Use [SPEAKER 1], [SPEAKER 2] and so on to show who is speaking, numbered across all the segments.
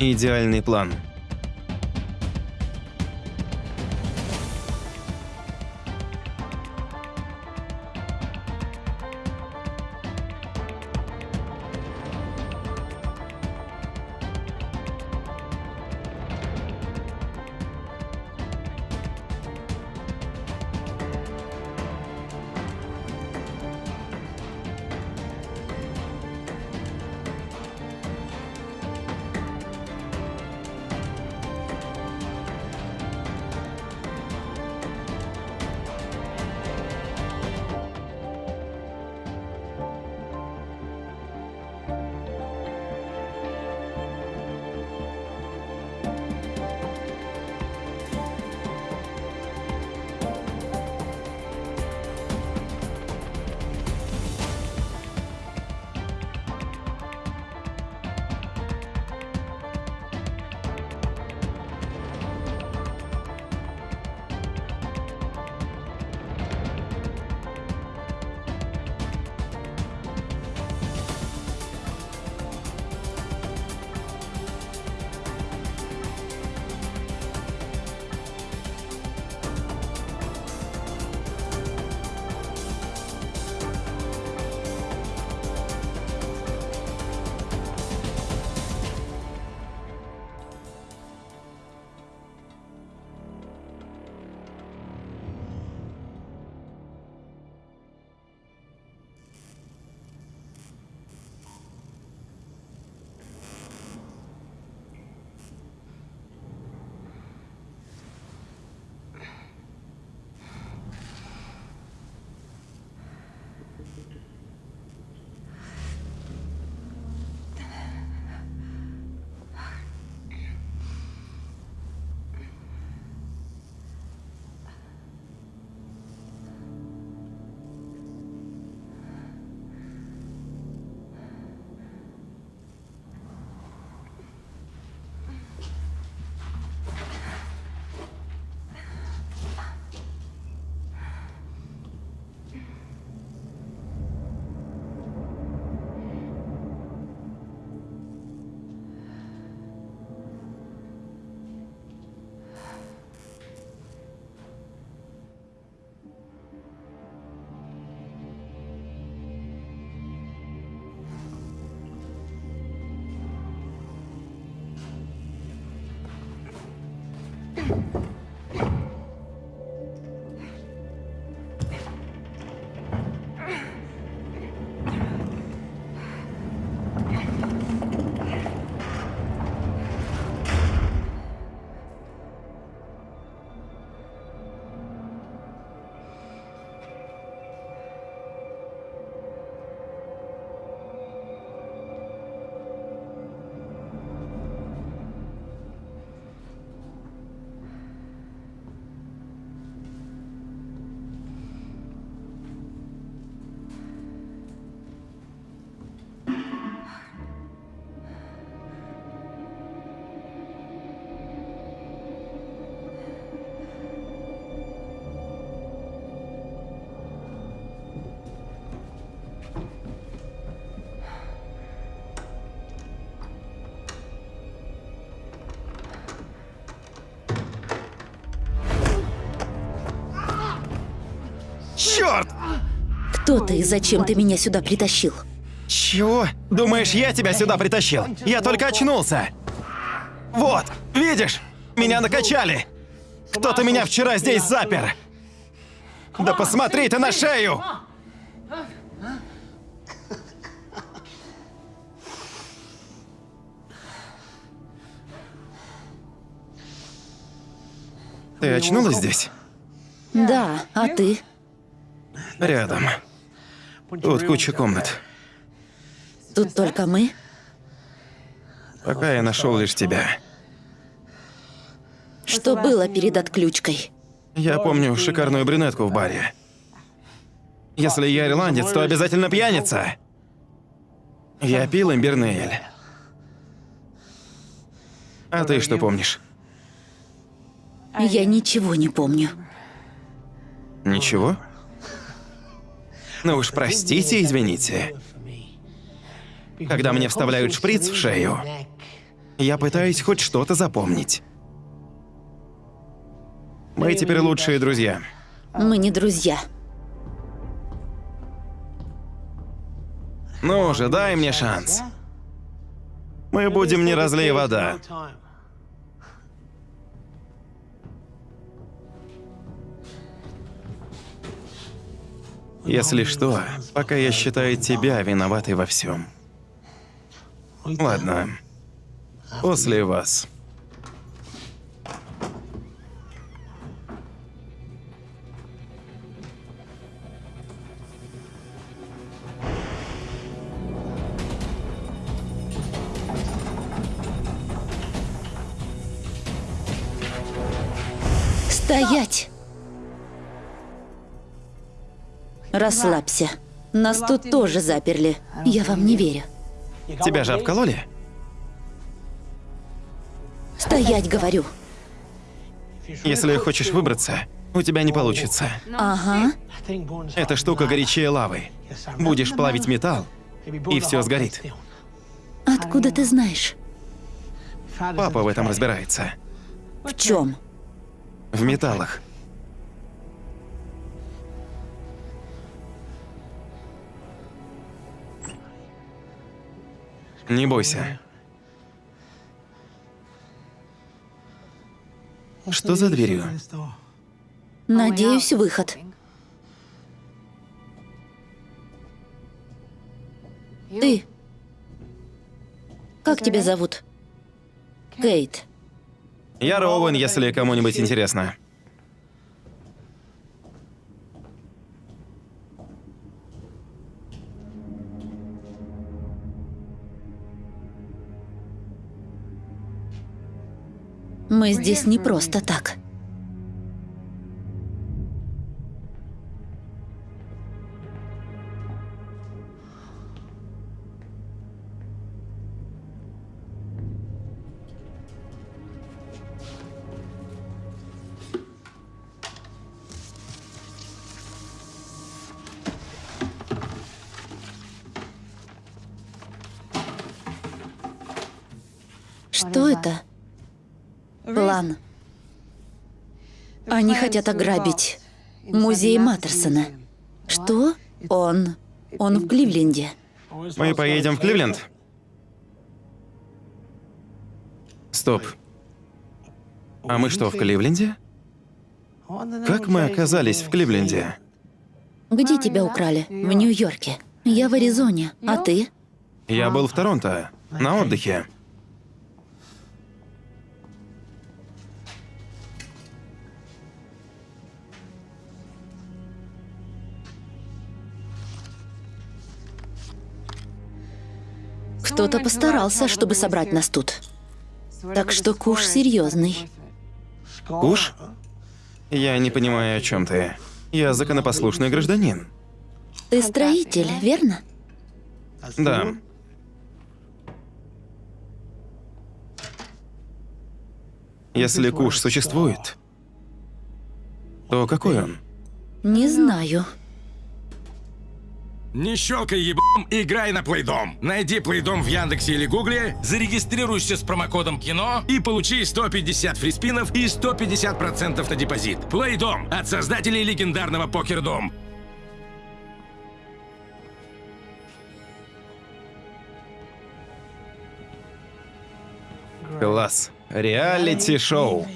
[SPEAKER 1] Идеальный план.
[SPEAKER 2] Кто ты и зачем ты меня сюда притащил?
[SPEAKER 1] Чего? Думаешь, я тебя сюда притащил? Я только очнулся. Вот, видишь? Меня накачали. Кто-то меня вчера здесь запер. Да посмотри ты на шею! Ты очнулась здесь?
[SPEAKER 2] Да, а ты?
[SPEAKER 1] Рядом. Тут куча комнат.
[SPEAKER 2] Тут только мы?
[SPEAKER 1] Пока я нашел лишь тебя.
[SPEAKER 2] Что было перед отключкой?
[SPEAKER 1] Я помню шикарную брюнетку в баре. Если я ирландец, то обязательно пьяница. Я пил имбирный эль. А ты что помнишь?
[SPEAKER 2] Я ничего не помню.
[SPEAKER 1] Ничего? Ну уж простите, извините. Когда мне вставляют шприц в шею, Я пытаюсь хоть что-то запомнить. Мы теперь лучшие друзья.
[SPEAKER 2] Мы не друзья.
[SPEAKER 1] Ну же, дай мне шанс. Мы будем не разлей вода. Если что, пока я считаю тебя виноватой во всем. Ладно. После вас.
[SPEAKER 2] Расслабься. Нас тут тоже заперли. Я вам не верю.
[SPEAKER 1] Тебя же обкололи?
[SPEAKER 2] Стоять, говорю.
[SPEAKER 1] Если хочешь выбраться, у тебя не получится.
[SPEAKER 2] Ага.
[SPEAKER 1] Эта штука горячее лавы. Будешь плавить металл, и все сгорит.
[SPEAKER 2] Откуда ты знаешь?
[SPEAKER 1] Папа в этом разбирается.
[SPEAKER 2] В чем?
[SPEAKER 1] В металлах. Не бойся. Что за дверью?
[SPEAKER 2] Надеюсь, выход. Ты. Как тебя зовут? Кейт.
[SPEAKER 1] Я Роуэн, если кому-нибудь интересно.
[SPEAKER 2] Мы здесь не просто так. Что это? План. Они хотят ограбить музей Маттерсона. Что? Он... Он в Кливленде.
[SPEAKER 1] Мы поедем в Кливленд? Стоп. А мы что, в Кливленде? Как мы оказались в Кливленде?
[SPEAKER 2] Где тебя украли? В Нью-Йорке. Я в Аризоне. А ты?
[SPEAKER 1] Я был в Торонто, на отдыхе.
[SPEAKER 2] Кто-то постарался, чтобы собрать нас тут. Так что куш серьезный.
[SPEAKER 1] Куш? Я не понимаю, о чем ты. Я законопослушный гражданин.
[SPEAKER 2] Ты строитель, верно?
[SPEAKER 1] Да. Если куш существует, то какой он?
[SPEAKER 2] Не знаю.
[SPEAKER 3] Не щелкай ебом, играй на Плейдом. Найди Плейдом в Яндексе или Гугле, зарегистрируйся с промокодом КИНО и получи 150 фриспинов и 150% на депозит. Плейдом от создателей легендарного Покердом.
[SPEAKER 1] Класс. Реалити-шоу.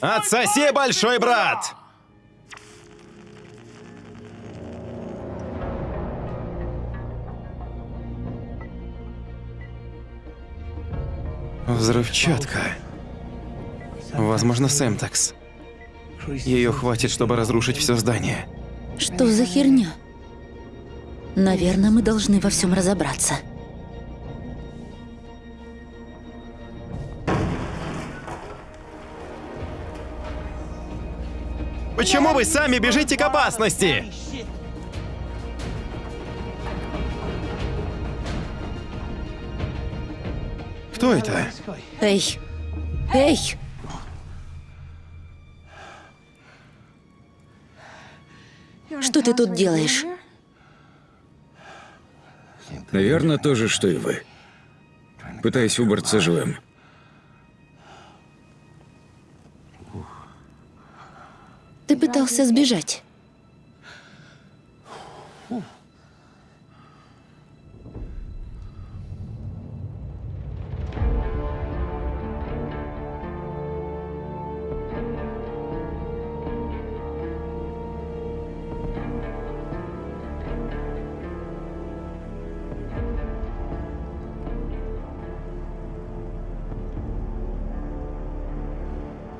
[SPEAKER 1] Отсоси, большой брат! Взрывчатка. Возможно, Сэмтекс. Ее хватит, чтобы разрушить все здание.
[SPEAKER 2] Что за херня? Наверное, мы должны во всем разобраться.
[SPEAKER 1] Почему вы сами бежите к опасности? Кто это?
[SPEAKER 2] Эй! Эй! Что ты тут делаешь?
[SPEAKER 4] Наверное, то же, что и вы. Пытаюсь выбраться живым.
[SPEAKER 2] Ты пытался сбежать.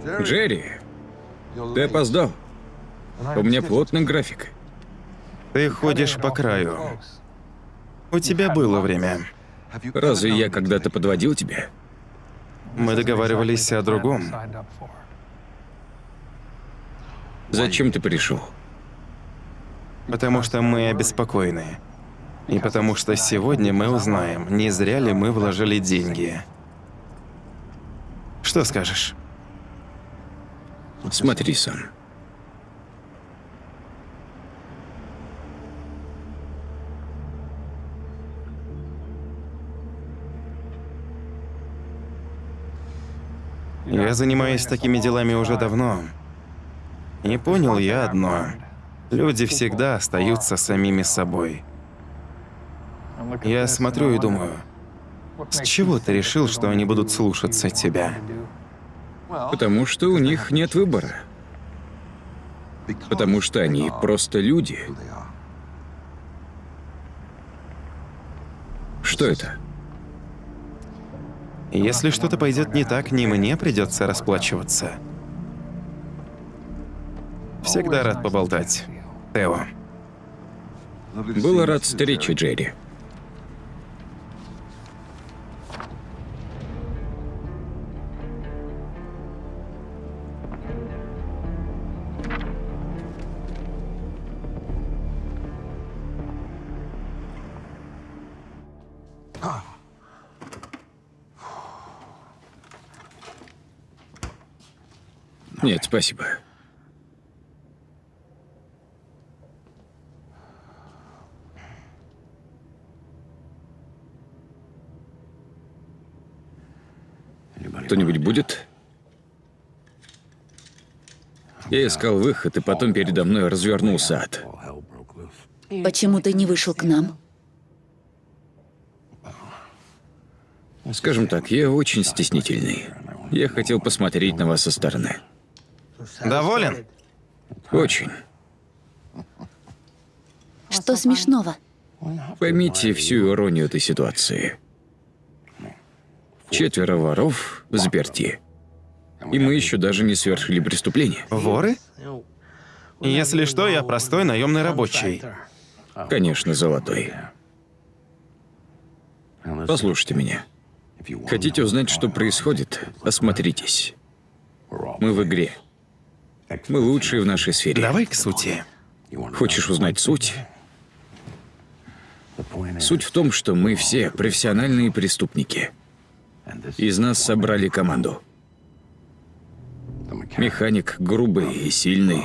[SPEAKER 4] Джерри, ты опоздал. У меня плотный график.
[SPEAKER 1] Ты ходишь по краю. У тебя было время.
[SPEAKER 4] Разве я когда-то подводил тебя?
[SPEAKER 1] Мы договаривались о другом.
[SPEAKER 4] Зачем ты пришел?
[SPEAKER 1] Потому что мы обеспокоены. И потому что сегодня мы узнаем, не зря ли мы вложили деньги. Что скажешь?
[SPEAKER 4] Смотри сам.
[SPEAKER 1] Я занимаюсь такими делами уже давно. И понял я одно. Люди всегда остаются самими собой. Я смотрю и думаю, с чего ты решил, что они будут слушаться тебя?
[SPEAKER 4] Потому что у них нет выбора. Потому что они просто люди. Что это?
[SPEAKER 1] Если что-то пойдет не так, не мне придется расплачиваться. Всегда рад поболтать. Тео.
[SPEAKER 4] Было рад встрече, Джерри. Нет, спасибо. Кто-нибудь будет? Я искал выход, и потом передо мной развернулся ад.
[SPEAKER 2] Почему ты не вышел к нам?
[SPEAKER 4] Скажем так, я очень стеснительный. Я хотел посмотреть на вас со стороны.
[SPEAKER 1] Доволен?
[SPEAKER 4] Очень.
[SPEAKER 2] Что смешного?
[SPEAKER 4] Поймите всю иронию этой ситуации. Четверо воров в заперти. И мы еще даже не совершили преступление.
[SPEAKER 1] Воры? Если что, я простой наемный рабочий.
[SPEAKER 4] Конечно, золотой. Послушайте меня. Хотите узнать, что происходит? Осмотритесь. Мы в игре. Мы лучшие в нашей сфере.
[SPEAKER 1] Давай к сути.
[SPEAKER 4] Хочешь узнать суть? Суть в том, что мы все профессиональные преступники. Из нас собрали команду. Механик грубый и сильный.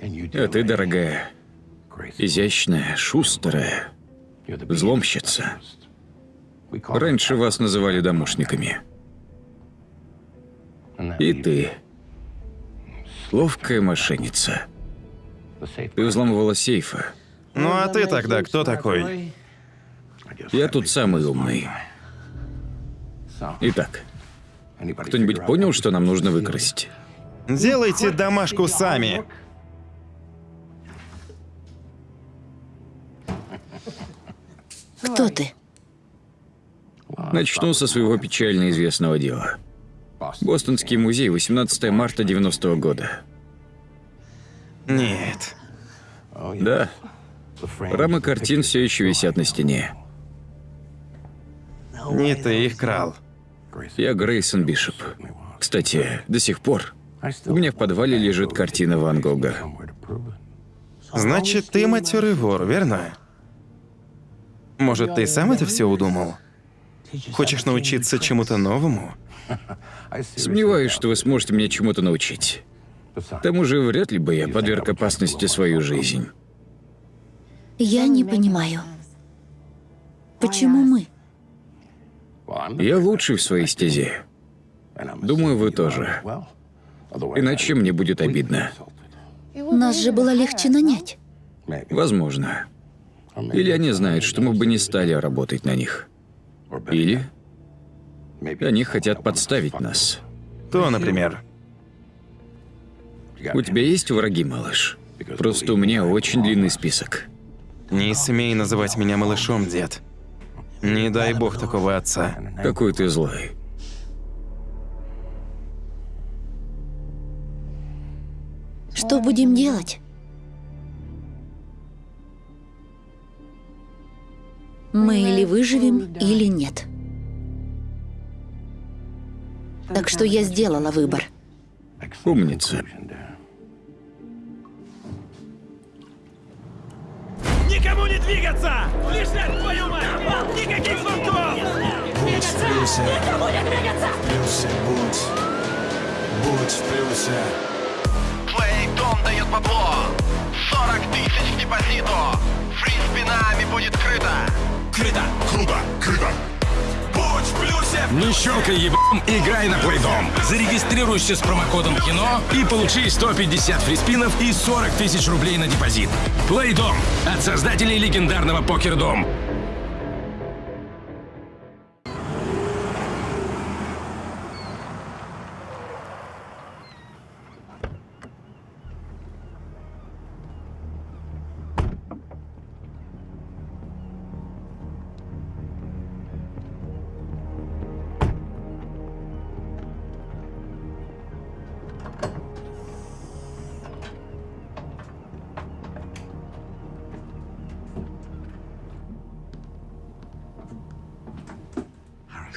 [SPEAKER 4] А ты, дорогая, изящная, шустрая, взломщица. Раньше вас называли домушниками. И ты. Ловкая мошенница. Ты взламывала сейфы.
[SPEAKER 1] Ну а ты тогда кто такой?
[SPEAKER 4] Я тут самый умный. Итак, кто-нибудь понял, что нам нужно выкрасть?
[SPEAKER 1] Делайте домашку сами.
[SPEAKER 2] Кто ты?
[SPEAKER 4] Начну со своего печально известного дела. Бостонский музей, 18 марта 90 -го года.
[SPEAKER 1] Нет.
[SPEAKER 4] Да. Рамы картин все еще висят на стене.
[SPEAKER 1] Не ты их крал.
[SPEAKER 4] Я Грейсон Бишоп. Кстати, до сих пор у меня в подвале лежит картина Ван Гога.
[SPEAKER 1] Значит, ты матерый вор, верно? Может, ты сам это все удумал? Хочешь научиться чему-то новому?
[SPEAKER 4] Сомневаюсь, что вы сможете меня чему-то научить. К тому же, вряд ли бы я подверг опасности свою жизнь.
[SPEAKER 2] Я не понимаю, почему мы?
[SPEAKER 4] Я лучший в своей стезе. Думаю, вы тоже. Иначе мне будет обидно.
[SPEAKER 2] Нас же было легче нанять.
[SPEAKER 4] Возможно. Или они знают, что мы бы не стали работать на них. Или они хотят подставить нас.
[SPEAKER 1] То, например.
[SPEAKER 4] У тебя есть враги, малыш? Просто у меня очень длинный список.
[SPEAKER 1] Не смей называть меня малышом, дед. Не дай бог такого отца.
[SPEAKER 4] Какой ты злой.
[SPEAKER 2] Что будем делать? Мы или выживем, или нет. Так что я сделала выбор.
[SPEAKER 4] Умница.
[SPEAKER 5] Никому не двигаться! Лежать, твою мать! Никаких звонков!
[SPEAKER 6] плюсе. Плюсе, будь. Будь в плюсе.
[SPEAKER 7] Плейдом дает бабло 40 тысяч депозиту фриспинами будет крыто
[SPEAKER 6] Крыто. Круто. Крыто.
[SPEAKER 3] Не щелкай ебом, играй на плейдом. Зарегистрируйся с промокодом кино и получи 150 фриспинов и 40 тысяч рублей на депозит. Плейдом от создателей легендарного покердом.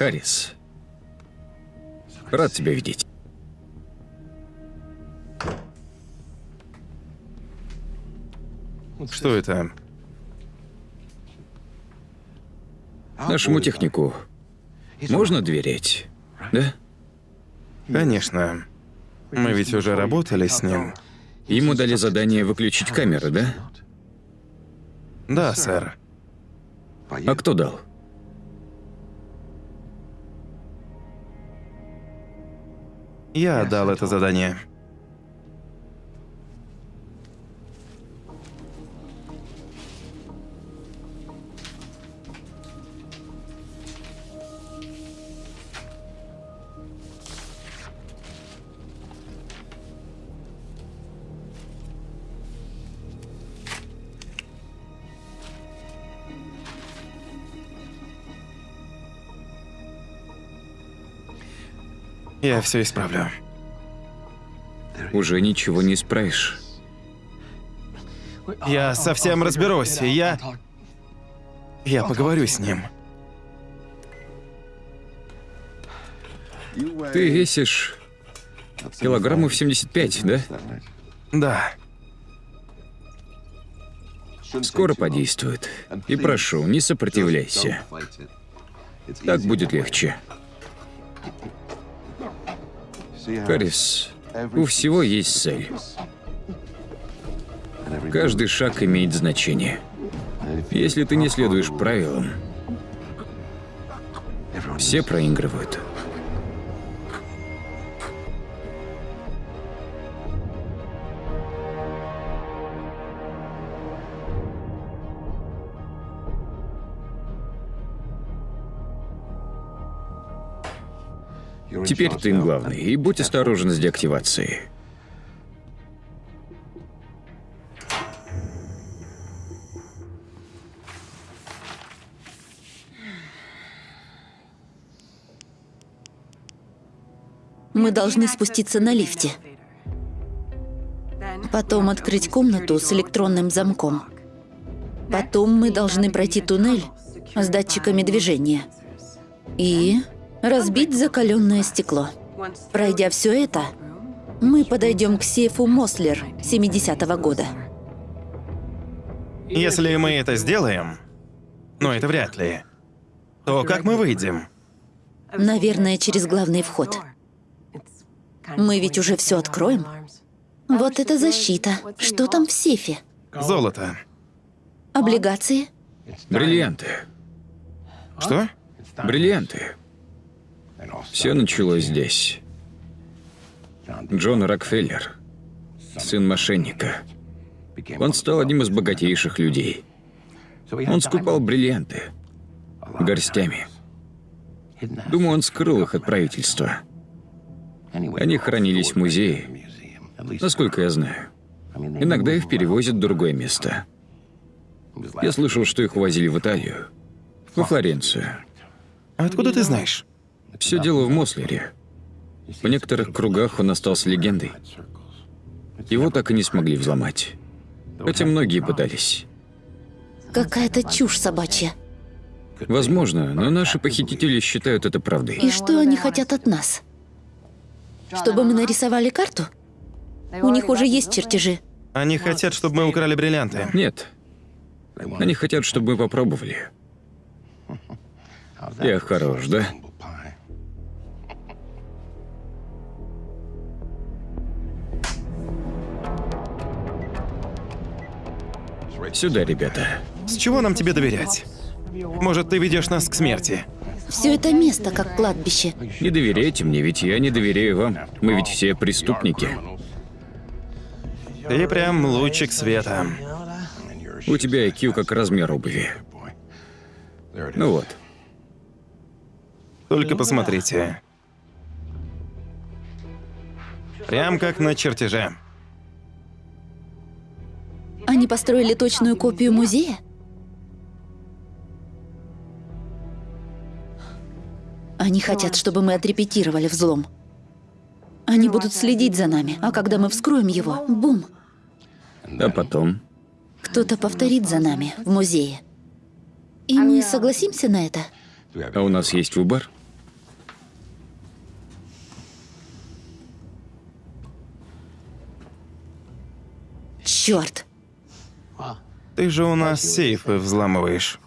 [SPEAKER 4] Харрис. Рад тебя видеть.
[SPEAKER 1] Что это?
[SPEAKER 4] Нашему технику можно доверять, да?
[SPEAKER 1] Конечно. Мы ведь уже работали с ним.
[SPEAKER 4] Ему дали задание выключить камеры, да?
[SPEAKER 1] Да, сэр.
[SPEAKER 4] А кто дал?
[SPEAKER 1] Я дал это задание. Я все исправлю.
[SPEAKER 4] Уже ничего не исправишь.
[SPEAKER 1] Я совсем разберусь, и я... Я поговорю с ним.
[SPEAKER 4] Ты весишь килограммов 75, да?
[SPEAKER 1] Да.
[SPEAKER 4] Скоро подействует. И прошу, не сопротивляйся. Так будет легче. Харрис, у всего есть цель. Каждый шаг имеет значение. Если ты не следуешь правилам, все проигрывают. Теперь ты главный, и будь осторожен с деактивацией.
[SPEAKER 2] Мы должны спуститься на лифте. Потом открыть комнату с электронным замком. Потом мы должны пройти туннель с датчиками движения. И разбить закаленное стекло. Пройдя все это, мы подойдем к сейфу Мослер 70-го года.
[SPEAKER 1] Если мы это сделаем, но это вряд ли, то как мы выйдем?
[SPEAKER 2] Наверное, через главный вход. Мы ведь уже все откроем. Вот это защита. Что там в сейфе?
[SPEAKER 1] Золото.
[SPEAKER 2] Облигации?
[SPEAKER 4] Бриллианты.
[SPEAKER 1] Что?
[SPEAKER 4] Бриллианты. Все началось здесь. Джон Рокфеллер, сын мошенника. Он стал одним из богатейших людей. Он скупал бриллианты горстями. Думаю, он скрыл их от правительства. Они хранились в музее, насколько я знаю. Иногда их перевозят в другое место. Я слышал, что их увозили в Италию, во Флоренцию.
[SPEAKER 1] Откуда ты знаешь?
[SPEAKER 4] Все дело в Мослере. В некоторых кругах он остался легендой. Его так и не смогли взломать. Хотя многие пытались.
[SPEAKER 2] Какая-то чушь собачья.
[SPEAKER 4] Возможно, но наши похитители считают это правдой.
[SPEAKER 2] И что они хотят от нас? Чтобы мы нарисовали карту? У них уже есть чертежи.
[SPEAKER 1] Они хотят, чтобы мы украли бриллианты.
[SPEAKER 4] Нет. Они хотят, чтобы мы попробовали. Я хорош, да? Сюда, ребята.
[SPEAKER 1] С чего нам тебе доверять? Может, ты ведешь нас к смерти?
[SPEAKER 2] Все это место как кладбище.
[SPEAKER 4] Не доверяйте мне, ведь я не доверяю вам. Мы ведь все преступники.
[SPEAKER 1] Ты прям лучик света.
[SPEAKER 4] У тебя IQ как размер обуви. Ну вот.
[SPEAKER 1] Только посмотрите. Прям как на чертеже.
[SPEAKER 2] Они построили точную копию музея? Они хотят, чтобы мы отрепетировали взлом. Они будут следить за нами, а когда мы вскроем его, бум,
[SPEAKER 4] А потом?
[SPEAKER 2] кто-то повторит за нами в музее. И мы согласимся на это?
[SPEAKER 4] А у нас есть выбор?
[SPEAKER 2] Черт,
[SPEAKER 1] Ты же у нас сейфы взламываешь.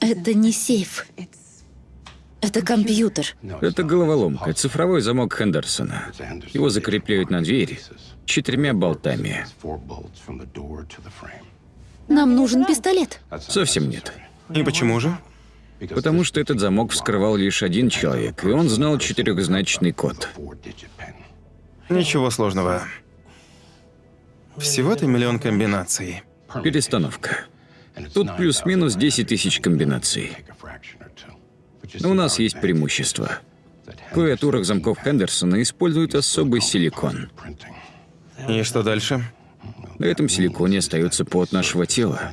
[SPEAKER 2] это не сейф. Это компьютер.
[SPEAKER 4] Это головоломка, цифровой замок Хендерсона. Его закрепляют на двери четырьмя болтами.
[SPEAKER 2] Нам нужен пистолет.
[SPEAKER 4] Совсем нет.
[SPEAKER 1] И почему же?
[SPEAKER 4] Потому что этот замок вскрывал лишь один человек, и он знал четырехзначный код.
[SPEAKER 1] Ничего сложного. Всего-то миллион комбинаций.
[SPEAKER 4] Перестановка. Тут плюс-минус 10 тысяч комбинаций. Но у нас есть преимущество. В клавиатурах замков Хендерсона используют особый силикон.
[SPEAKER 1] И что дальше?
[SPEAKER 4] На этом силиконе остается пот нашего тела.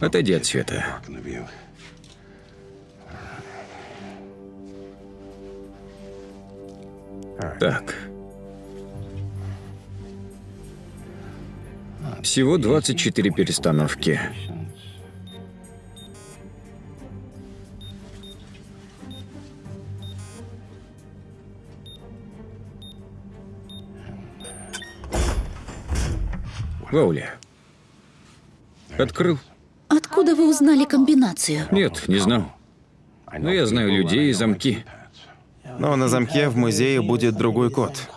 [SPEAKER 4] Отойди от света. Так. Всего 24 перестановки. Ваули. Открыл?
[SPEAKER 2] Откуда вы узнали комбинацию?
[SPEAKER 4] Нет, не знал. Но я знаю людей и замки.
[SPEAKER 1] Но на замке в музее будет другой код.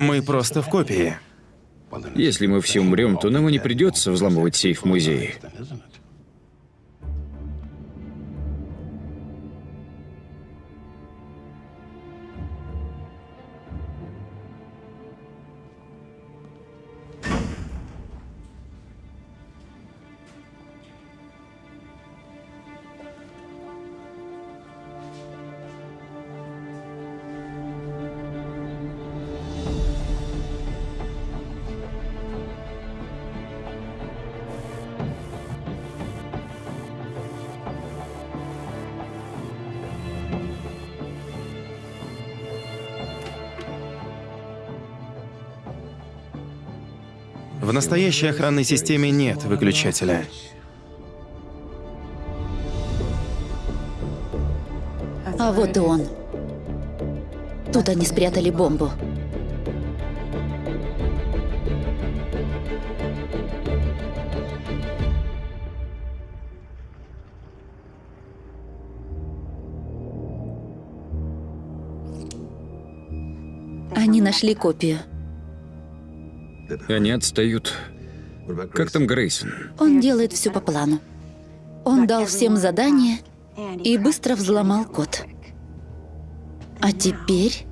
[SPEAKER 1] Мы просто в копии.
[SPEAKER 4] Если мы все умрем, то нам и не придется взламывать сейф в
[SPEAKER 1] В настоящей охранной системе нет выключателя.
[SPEAKER 2] А вот и он. Тут они спрятали бомбу. Они нашли копию.
[SPEAKER 4] Они отстают. Как там Грейсон?
[SPEAKER 2] Он делает все по плану. Он дал всем задание и быстро взломал код. А теперь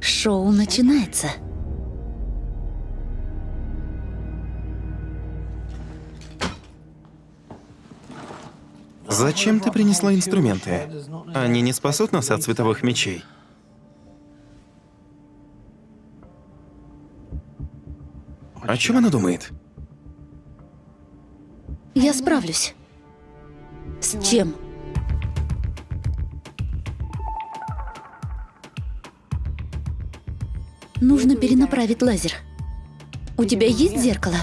[SPEAKER 2] шоу начинается.
[SPEAKER 1] Зачем ты принесла инструменты? Они не спасут нас от световых мечей. О чем она думает?
[SPEAKER 2] Я справлюсь. С чем? Нужно перенаправить лазер. У тебя есть зеркало?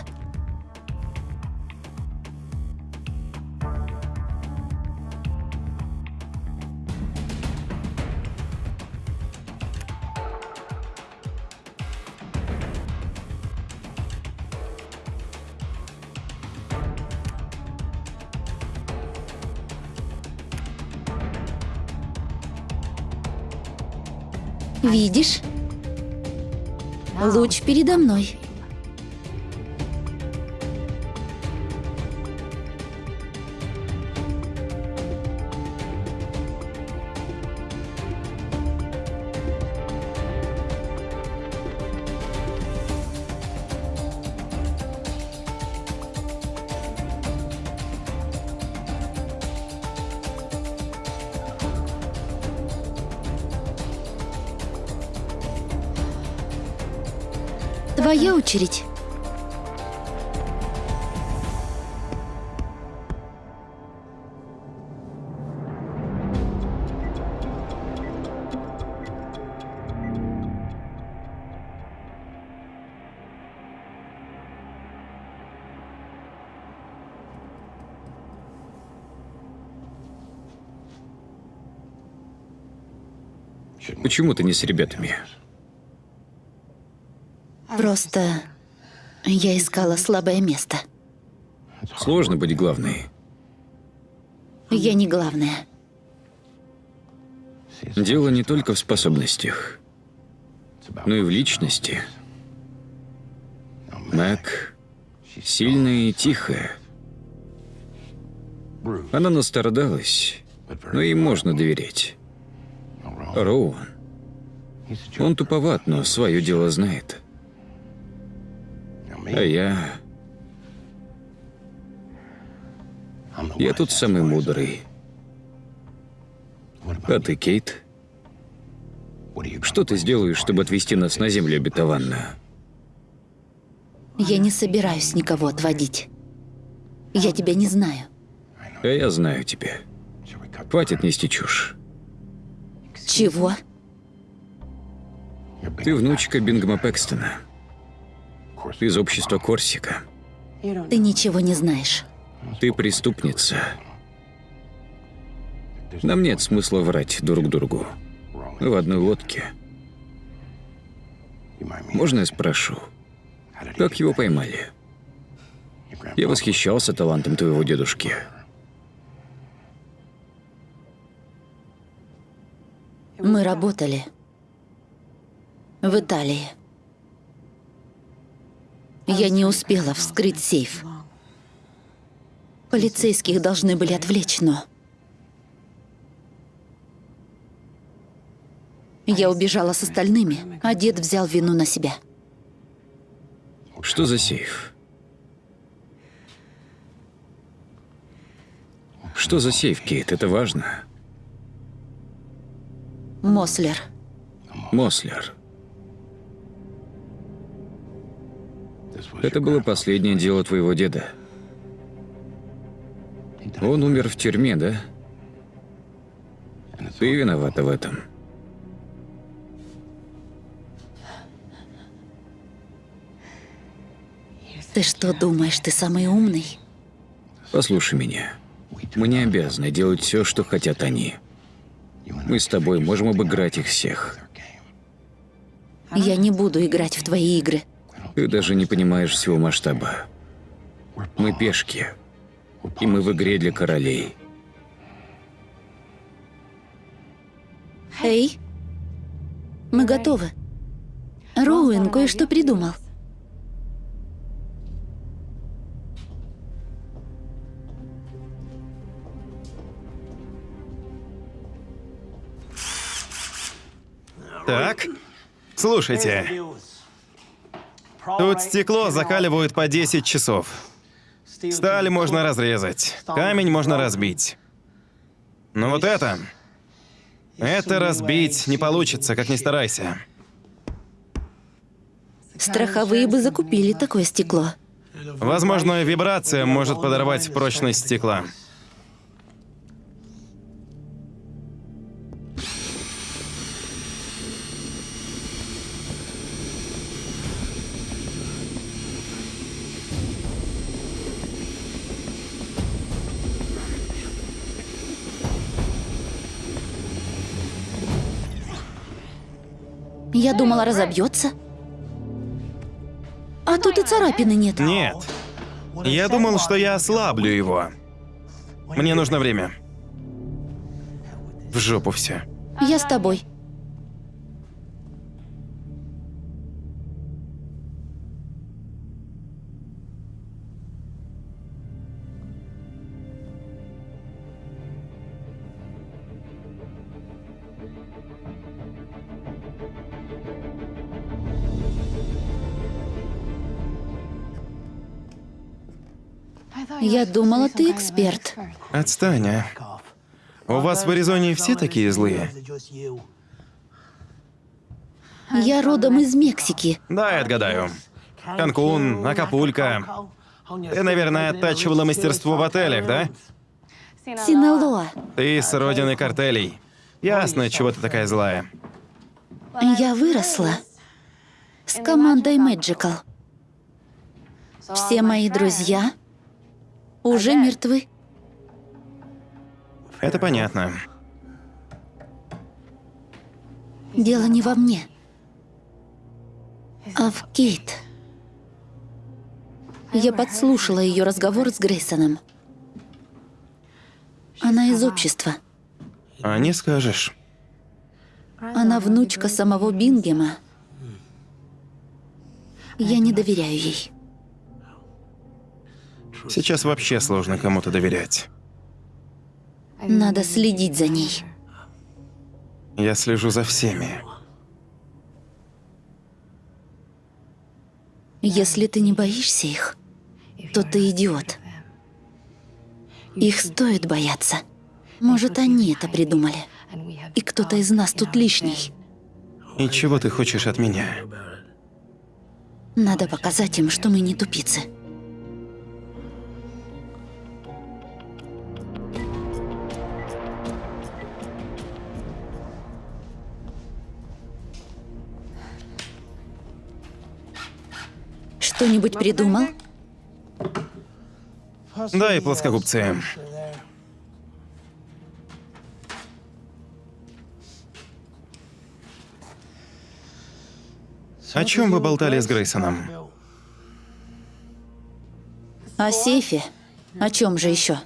[SPEAKER 2] Видишь? Луч передо мной. Очередь.
[SPEAKER 4] Почему ты не с ребятами?
[SPEAKER 2] Просто я искала слабое место.
[SPEAKER 4] Сложно быть главной.
[SPEAKER 2] Я не главная.
[SPEAKER 4] Дело не только в способностях, но и в личности. Мэг сильная и тихая. Она настрадалась, но ей можно доверять. Роуан. Он туповат, но свое дело знает. А я... Я тут самый мудрый. А ты, Кейт? Что ты сделаешь, чтобы отвести нас на землю обетованную?
[SPEAKER 2] Я не собираюсь никого отводить. Я тебя не знаю.
[SPEAKER 4] А я знаю тебя. Хватит нести чушь.
[SPEAKER 2] Чего?
[SPEAKER 4] Ты внучка Бингма Пэкстона. Из общества Корсика.
[SPEAKER 2] Ты ничего не знаешь.
[SPEAKER 4] Ты преступница. Нам нет смысла врать друг другу. Мы в одной лодке. Можно я спрошу, как его поймали? Я восхищался талантом твоего дедушки.
[SPEAKER 2] Мы работали в Италии. Я не успела вскрыть сейф. Полицейских должны были отвлечь, но... Я убежала с остальными, а дед взял вину на себя.
[SPEAKER 4] Что за сейф? Что за сейф, Кейт? Это важно.
[SPEAKER 2] Мослер.
[SPEAKER 4] Мослер. Это было последнее дело твоего деда. Он умер в тюрьме, да? Ты виновата в этом.
[SPEAKER 2] Ты что думаешь, ты самый умный?
[SPEAKER 4] Послушай меня. Мы не обязаны делать все, что хотят они. Мы с тобой можем обыграть их всех.
[SPEAKER 2] Я не буду играть в твои игры.
[SPEAKER 4] Ты даже не понимаешь всего масштаба. Мы пешки. И мы в игре для королей.
[SPEAKER 2] Эй, мы готовы. Роуэн кое-что придумал.
[SPEAKER 1] Так, слушайте. Тут стекло закаливают по 10 часов. Сталь можно разрезать, камень можно разбить. Но вот это... Это разбить не получится, как ни старайся.
[SPEAKER 2] Страховые бы закупили такое стекло.
[SPEAKER 1] Возможно, вибрация может подорвать прочность стекла.
[SPEAKER 2] Я думала, разобьется. А тут и царапины нет.
[SPEAKER 1] Нет. Я думал, что я ослаблю его. Мне нужно время. В жопу все.
[SPEAKER 2] Я с тобой. Я думала, ты эксперт.
[SPEAKER 1] Отстань, а. У вас в Аризоне все такие злые?
[SPEAKER 2] Я родом из Мексики.
[SPEAKER 1] Да, я отгадаю. Канкун, Акапулько. Ты, наверное, оттачивала мастерство в отелях, да?
[SPEAKER 2] Синалоа.
[SPEAKER 1] Ты с родины картелей. Ясно, чего ты такая злая.
[SPEAKER 2] Я выросла с командой Magical. Все мои друзья уже мертвы.
[SPEAKER 1] Это понятно.
[SPEAKER 2] Дело не во мне, а в Кейт. Я подслушала ее разговор с Грейсоном. Она из общества.
[SPEAKER 1] А не скажешь.
[SPEAKER 2] Она внучка самого Бингема. Я не доверяю ей.
[SPEAKER 1] Сейчас вообще сложно кому-то доверять.
[SPEAKER 2] Надо следить за ней.
[SPEAKER 1] Я слежу за всеми.
[SPEAKER 2] Если ты не боишься их, то ты идиот. Их стоит бояться. Может, они это придумали. И кто-то из нас тут лишний.
[SPEAKER 1] И чего ты хочешь от меня?
[SPEAKER 2] Надо показать им, что мы не тупицы. Что-нибудь придумал?
[SPEAKER 1] Да, и плоскогубцы. О чем вы болтали с Грейсоном?
[SPEAKER 2] О сейфе? О чем же еще?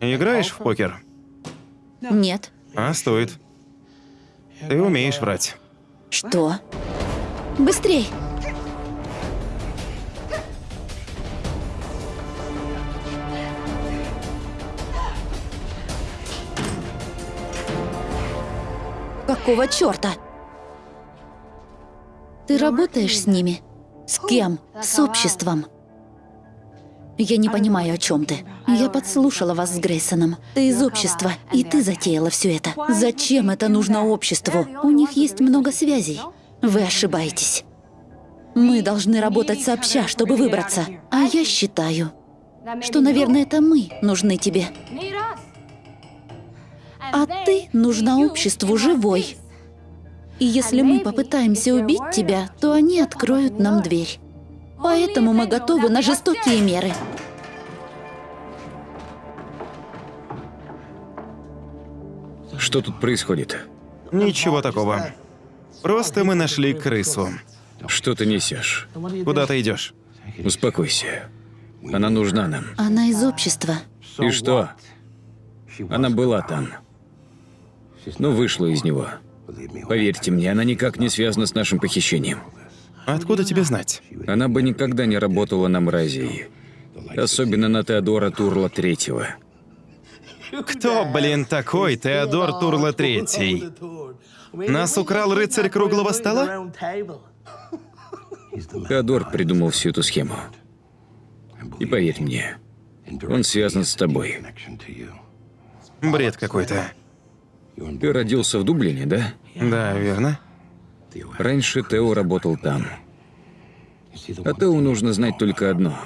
[SPEAKER 1] Играешь в покер?
[SPEAKER 2] Нет.
[SPEAKER 1] А, стоит. Ты умеешь врать.
[SPEAKER 2] Что? Быстрей! Какого черта? Ты работаешь с ними? С кем? С обществом? Я не понимаю, о чем ты. Я подслушала вас с Грейсоном. Ты из общества, и ты затеяла все это. Зачем это нужно обществу? У них есть много связей. Вы ошибаетесь. Мы должны работать сообща, чтобы выбраться. А я считаю, что, наверное, это мы нужны тебе. А ты нужна обществу живой. И если мы попытаемся убить тебя, то они откроют нам дверь. Поэтому мы готовы на жестокие меры.
[SPEAKER 4] Что тут происходит?
[SPEAKER 1] Ничего такого. Просто мы нашли крысу.
[SPEAKER 4] Что ты несешь?
[SPEAKER 1] Куда ты идешь?
[SPEAKER 4] Успокойся. Она нужна нам.
[SPEAKER 2] Она из общества.
[SPEAKER 4] И что? Она была там. Ну, вышла из него. Поверьте мне, она никак не связана с нашим похищением.
[SPEAKER 1] Откуда тебе знать?
[SPEAKER 4] Она бы никогда не работала на мразии. Особенно на Теодора Турла Третьего.
[SPEAKER 1] Кто, блин, такой Теодор Турла Третий? Нас украл рыцарь круглого стола?
[SPEAKER 4] Теодор придумал всю эту схему. И поверь мне, он связан с тобой.
[SPEAKER 1] Бред какой-то.
[SPEAKER 4] Ты родился в Дублине, да?
[SPEAKER 1] Да, верно.
[SPEAKER 4] Раньше Тео работал там. А Тео нужно знать только одно.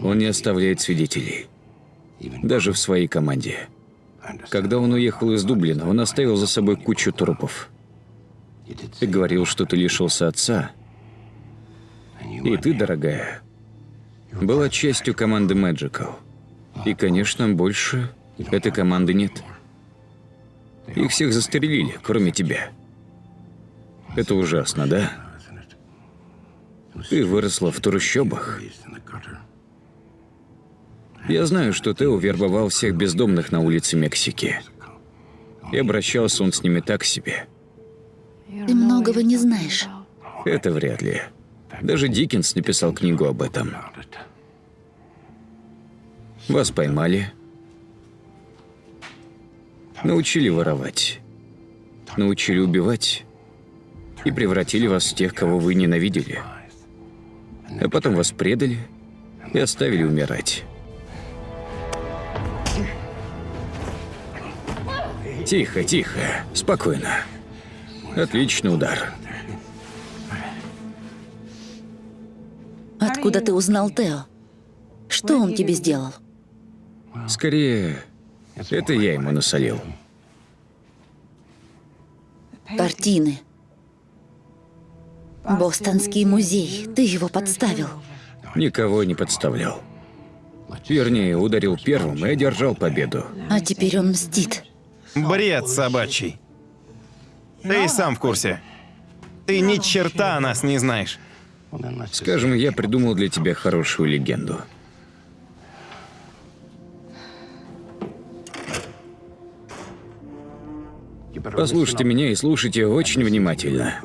[SPEAKER 4] Он не оставляет свидетелей. Даже в своей команде. Когда он уехал из Дублина, он оставил за собой кучу трупов. Ты говорил, что ты лишился отца. И ты, дорогая, была частью команды Magical. И, конечно, больше этой команды нет. Их всех застрелили, кроме тебя. Это ужасно, да? Ты выросла в трущобах. Я знаю, что Тео вербовал всех бездомных на улице Мексики. И обращался он с ними так себе.
[SPEAKER 2] Ты многого не знаешь.
[SPEAKER 4] Это вряд ли. Даже Диккенс написал книгу об этом. Вас поймали. Научили воровать. Научили убивать. И превратили вас в тех, кого вы ненавидели. А потом вас предали и оставили умирать. Тихо, тихо, спокойно. Отличный удар.
[SPEAKER 2] Откуда ты узнал Тео? Что он тебе сделал?
[SPEAKER 4] Скорее, это я ему насолил.
[SPEAKER 2] Картины. Бостонский музей. Ты его подставил.
[SPEAKER 4] Никого не подставлял. Вернее, ударил первым и одержал победу.
[SPEAKER 2] А теперь он мстит.
[SPEAKER 1] Бред собачий. Ты и сам в курсе. Ты ни черта о нас не знаешь.
[SPEAKER 4] Скажем, я придумал для тебя хорошую легенду. Послушайте меня и слушайте очень внимательно.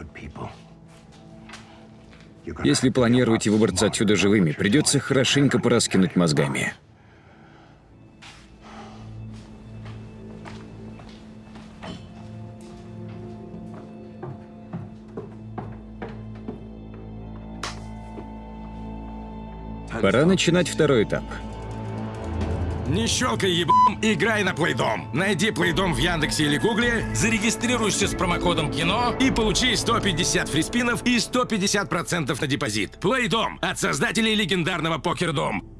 [SPEAKER 4] Если планируете выбраться отсюда живыми, придется хорошенько пораскинуть мозгами. Пора начинать второй этап.
[SPEAKER 3] Не щелкай ебом, играй на Плейдом. Найди Плейдом в Яндексе или Гугле, зарегистрируйся с промокодом КИНО и получи 150 фриспинов и 150% на депозит. Плейдом от создателей легендарного Покердом.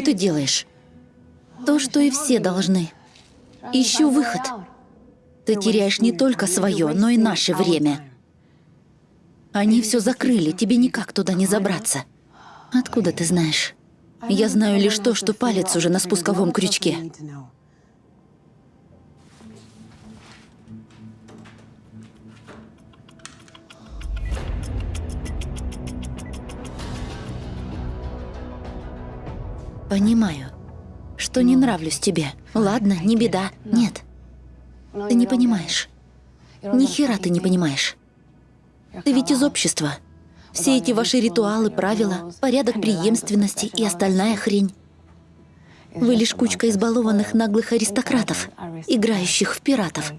[SPEAKER 2] Что ты делаешь? То, что и все должны. Ищу выход. Ты теряешь не только свое, но и наше время. Они все закрыли, тебе никак туда не забраться. Откуда ты знаешь? Я знаю лишь то, что палец уже на спусковом крючке. Понимаю, что не нравлюсь тебе. Ладно, не беда. Нет. Ты не понимаешь. Ни хера ты не понимаешь. Ты ведь из общества. Все эти ваши ритуалы, правила, порядок преемственности и остальная хрень. Вы лишь кучка избалованных наглых аристократов, играющих в пиратов.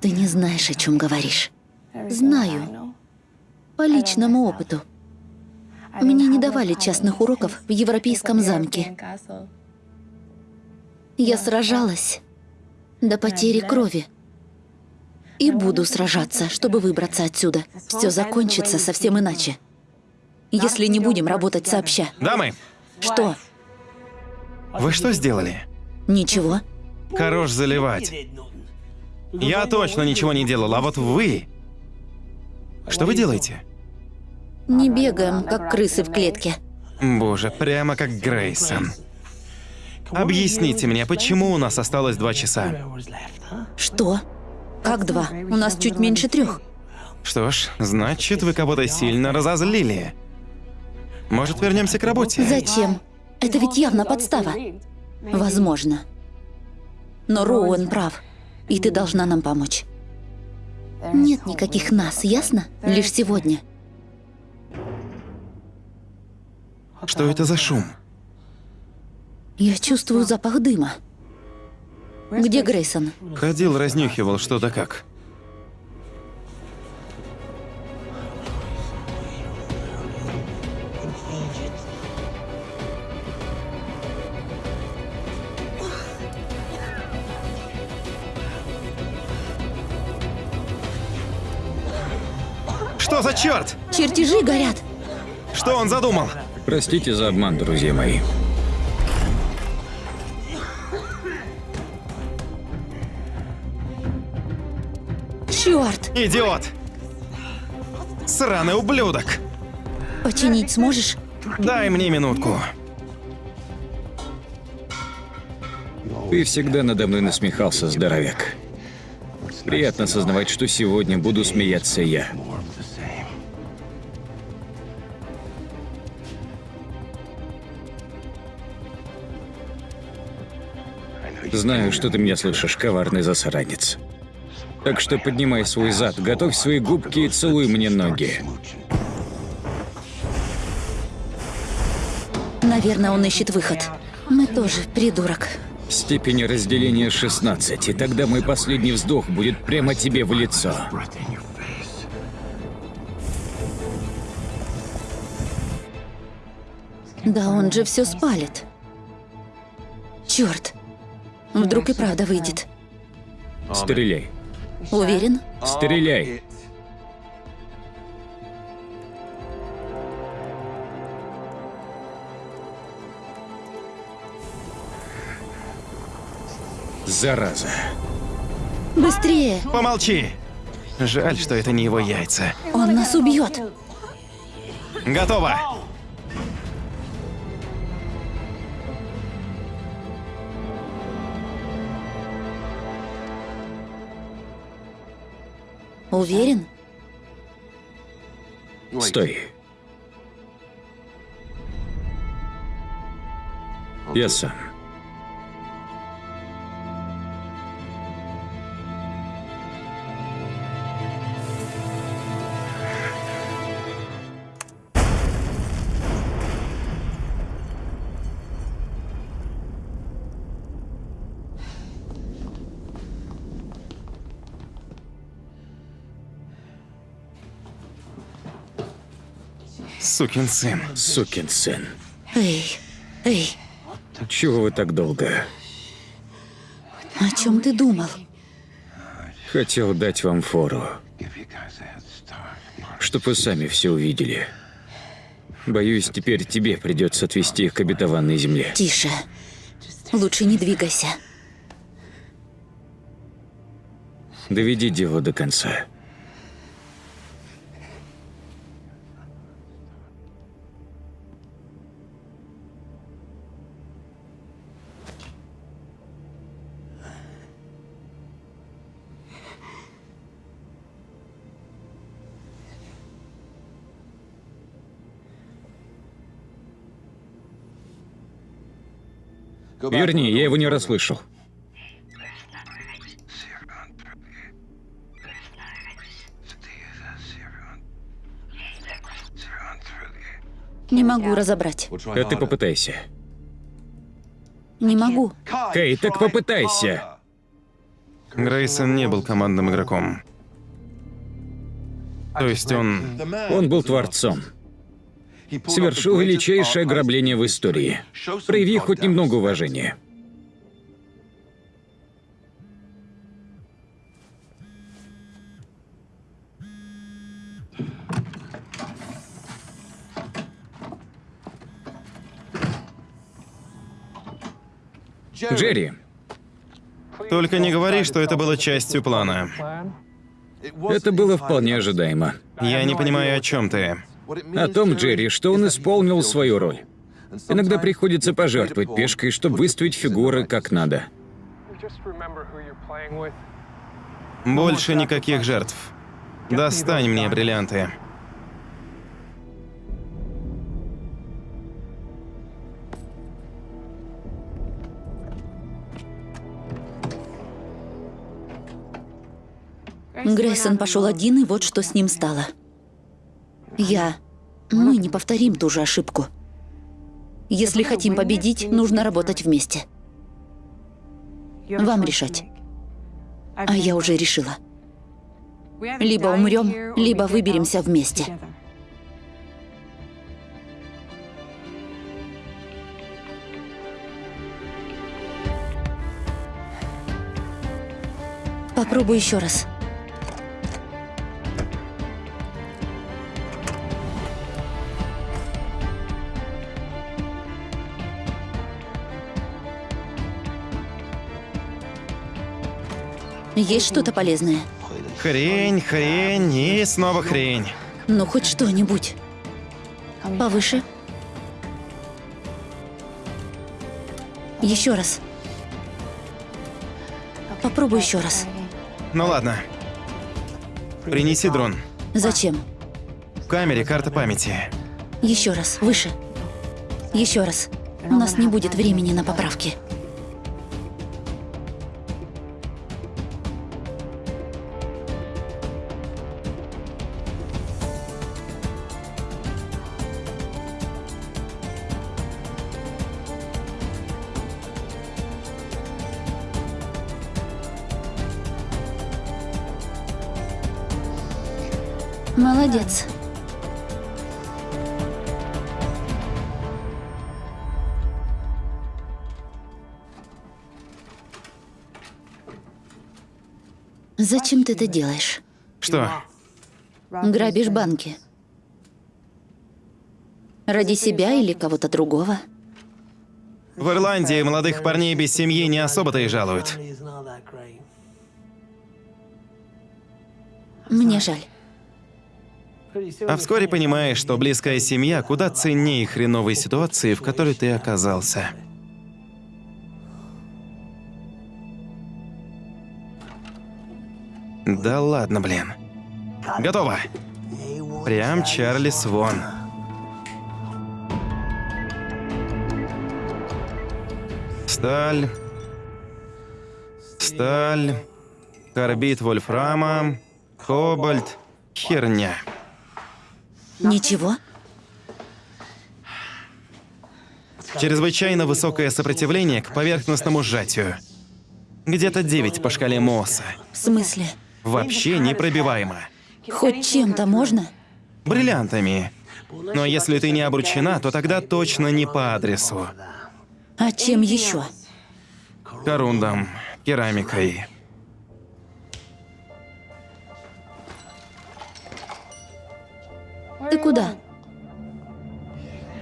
[SPEAKER 2] Ты не знаешь, о чем говоришь. Знаю. По личному опыту. Мне не давали частных уроков в Европейском замке. Я сражалась до потери крови. И буду сражаться, чтобы выбраться отсюда. Все закончится совсем иначе. Если не будем работать сообща.
[SPEAKER 1] Дамы,
[SPEAKER 2] Что?
[SPEAKER 1] вы что сделали?
[SPEAKER 2] Ничего.
[SPEAKER 1] Хорош заливать. Я точно ничего не делал, а вот вы... Что вы делаете?
[SPEAKER 2] Не бегаем, как крысы в клетке.
[SPEAKER 1] Боже, прямо как Грейсон. Объясните мне, почему у нас осталось два часа?
[SPEAKER 2] Что? Как два? У нас чуть меньше трех.
[SPEAKER 1] Что ж, значит, вы кого-то сильно разозлили. Может, вернемся к работе?
[SPEAKER 2] Зачем? Это ведь явно подстава. Возможно. Но Роуэн прав. И ты должна нам помочь. Нет никаких нас, ясно? Лишь сегодня.
[SPEAKER 1] Что это за шум?
[SPEAKER 2] Я чувствую запах дыма. Где Грейсон?
[SPEAKER 1] Ходил, разнюхивал что-то как. Что за черт?
[SPEAKER 2] Чертежи горят.
[SPEAKER 1] Что он задумал?
[SPEAKER 4] Простите за обман, друзья мои.
[SPEAKER 2] Черт!
[SPEAKER 1] Идиот! Сраный ублюдок!
[SPEAKER 2] Починить сможешь?
[SPEAKER 1] Дай мне минутку.
[SPEAKER 4] Ты всегда надо мной насмехался, здоровяк. Приятно осознавать, что сегодня буду смеяться я. Знаю, что ты меня слышишь, коварный засранец. Так что поднимай свой зад, готовь свои губки и целуй мне ноги.
[SPEAKER 2] Наверное, он ищет выход. Мы тоже, придурок.
[SPEAKER 4] Степень разделения 16, и тогда мой последний вздох будет прямо тебе в лицо.
[SPEAKER 2] Да он же все спалит. Черт. Вдруг и правда выйдет.
[SPEAKER 4] Стреляй.
[SPEAKER 2] Уверен?
[SPEAKER 4] Стреляй. Зараза.
[SPEAKER 2] Быстрее!
[SPEAKER 1] Помолчи. Жаль, что это не его яйца.
[SPEAKER 2] Он нас убьет.
[SPEAKER 1] Готово.
[SPEAKER 2] Уверен?
[SPEAKER 4] Стой. Я сам.
[SPEAKER 1] Сукин сын.
[SPEAKER 4] Сукин сын.
[SPEAKER 2] Эй, эй,
[SPEAKER 4] Чего вы так долго?
[SPEAKER 2] о чем ты думал?
[SPEAKER 4] Хотел дать вам фору, чтоб вы сами все увидели. Боюсь, теперь тебе придется отвезти их к обетованной земле.
[SPEAKER 2] Тише. Лучше не двигайся.
[SPEAKER 4] Доведи дело до конца. Его не расслышал.
[SPEAKER 2] Не могу разобрать.
[SPEAKER 4] А ты попытайся.
[SPEAKER 2] Не могу.
[SPEAKER 4] Кей, так попытайся.
[SPEAKER 1] Грейсон не был командным игроком. То есть он...
[SPEAKER 4] Он был творцом. Совершил величайшее ограбление в истории. Прояви хоть немного уважения. Джерри,
[SPEAKER 1] Только не говори, что это было частью плана.
[SPEAKER 4] это было вполне ожидаемо.
[SPEAKER 1] Я не понимаю, о чем ты.
[SPEAKER 4] О том, Джерри, что он исполнил свою роль. Иногда приходится пожертвовать пешкой, чтобы выставить фигуры как надо.
[SPEAKER 1] Больше никаких жертв. Достань мне бриллианты.
[SPEAKER 2] Грейсон пошел один, и вот что с ним стало. Я... Мы не повторим ту же ошибку. Если хотим победить, нужно работать вместе. Вам решать. А я уже решила. Либо умрем, либо выберемся вместе. Попробуй еще раз. Есть что-то полезное?
[SPEAKER 1] Хрень, хрень и снова хрень.
[SPEAKER 2] Ну, хоть что-нибудь. Повыше. Еще раз. Попробуй еще раз.
[SPEAKER 1] Ну ладно. Принеси дрон.
[SPEAKER 2] Зачем?
[SPEAKER 1] В камере карта памяти.
[SPEAKER 2] Еще раз. Выше. Еще раз. У нас не будет времени на поправки. Молодец. Зачем ты это делаешь?
[SPEAKER 1] Что?
[SPEAKER 2] Грабишь банки. Ради себя или кого-то другого?
[SPEAKER 1] В Ирландии молодых парней без семьи не особо-то и жалуют.
[SPEAKER 2] Мне жаль.
[SPEAKER 1] А вскоре понимаешь, что близкая семья куда ценнее хреновой ситуации, в которой ты оказался. Да ладно, блин. Готово. Прям Чарли Свон. Сталь. Сталь. Карбид вольфрама. Кобальт. Херня.
[SPEAKER 2] Ничего?
[SPEAKER 1] Чрезвычайно высокое сопротивление к поверхностному сжатию. Где-то 9 по шкале Мосса.
[SPEAKER 2] В смысле?
[SPEAKER 1] Вообще непробиваемо.
[SPEAKER 2] Хоть чем-то можно?
[SPEAKER 1] Бриллиантами. Но если ты не обручена, то тогда точно не по адресу.
[SPEAKER 2] А чем еще?
[SPEAKER 1] Корундом, керамикой.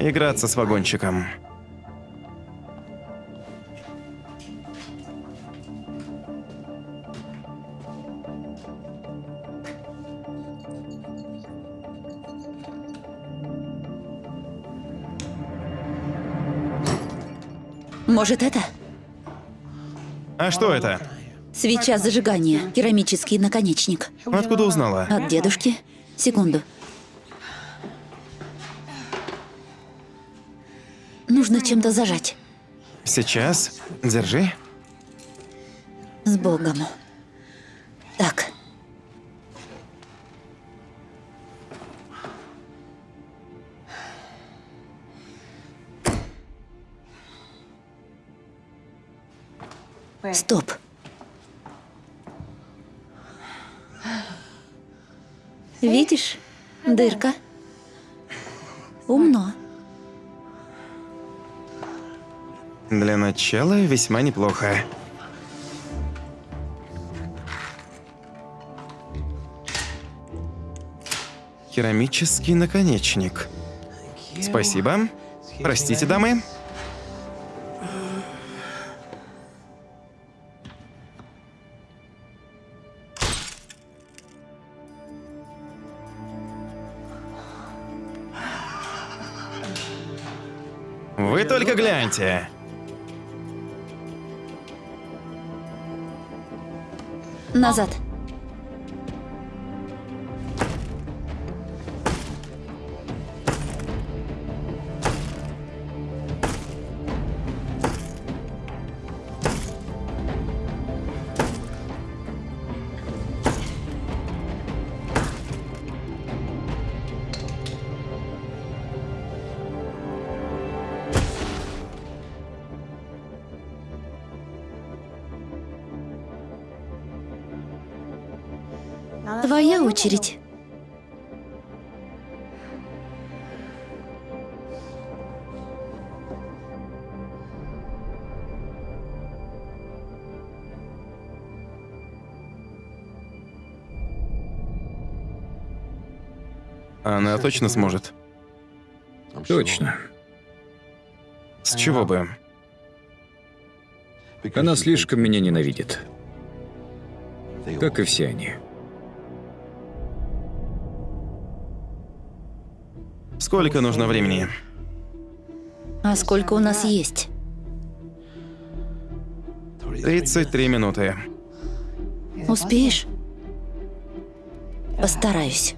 [SPEAKER 1] Играться с вагончиком.
[SPEAKER 2] Может, это?
[SPEAKER 1] А что это?
[SPEAKER 2] Свеча зажигания, керамический наконечник.
[SPEAKER 1] Откуда узнала?
[SPEAKER 2] От дедушки? Секунду. нужно чем-то зажать.
[SPEAKER 1] Сейчас. Держи.
[SPEAKER 2] С Богом. Так. Стоп. Видишь? Дырка. Умно.
[SPEAKER 1] Для начала весьма неплохо. Керамический наконечник. Спасибо. Простите, дамы. Вы только гляньте.
[SPEAKER 2] Назад. Очередь.
[SPEAKER 1] Она точно сможет.
[SPEAKER 4] Точно.
[SPEAKER 1] С чего бы?
[SPEAKER 4] Она слишком меня ненавидит. Как и все они.
[SPEAKER 1] Сколько нужно времени?
[SPEAKER 2] А сколько у нас есть?
[SPEAKER 1] 33 минуты.
[SPEAKER 2] Успеешь? Постараюсь.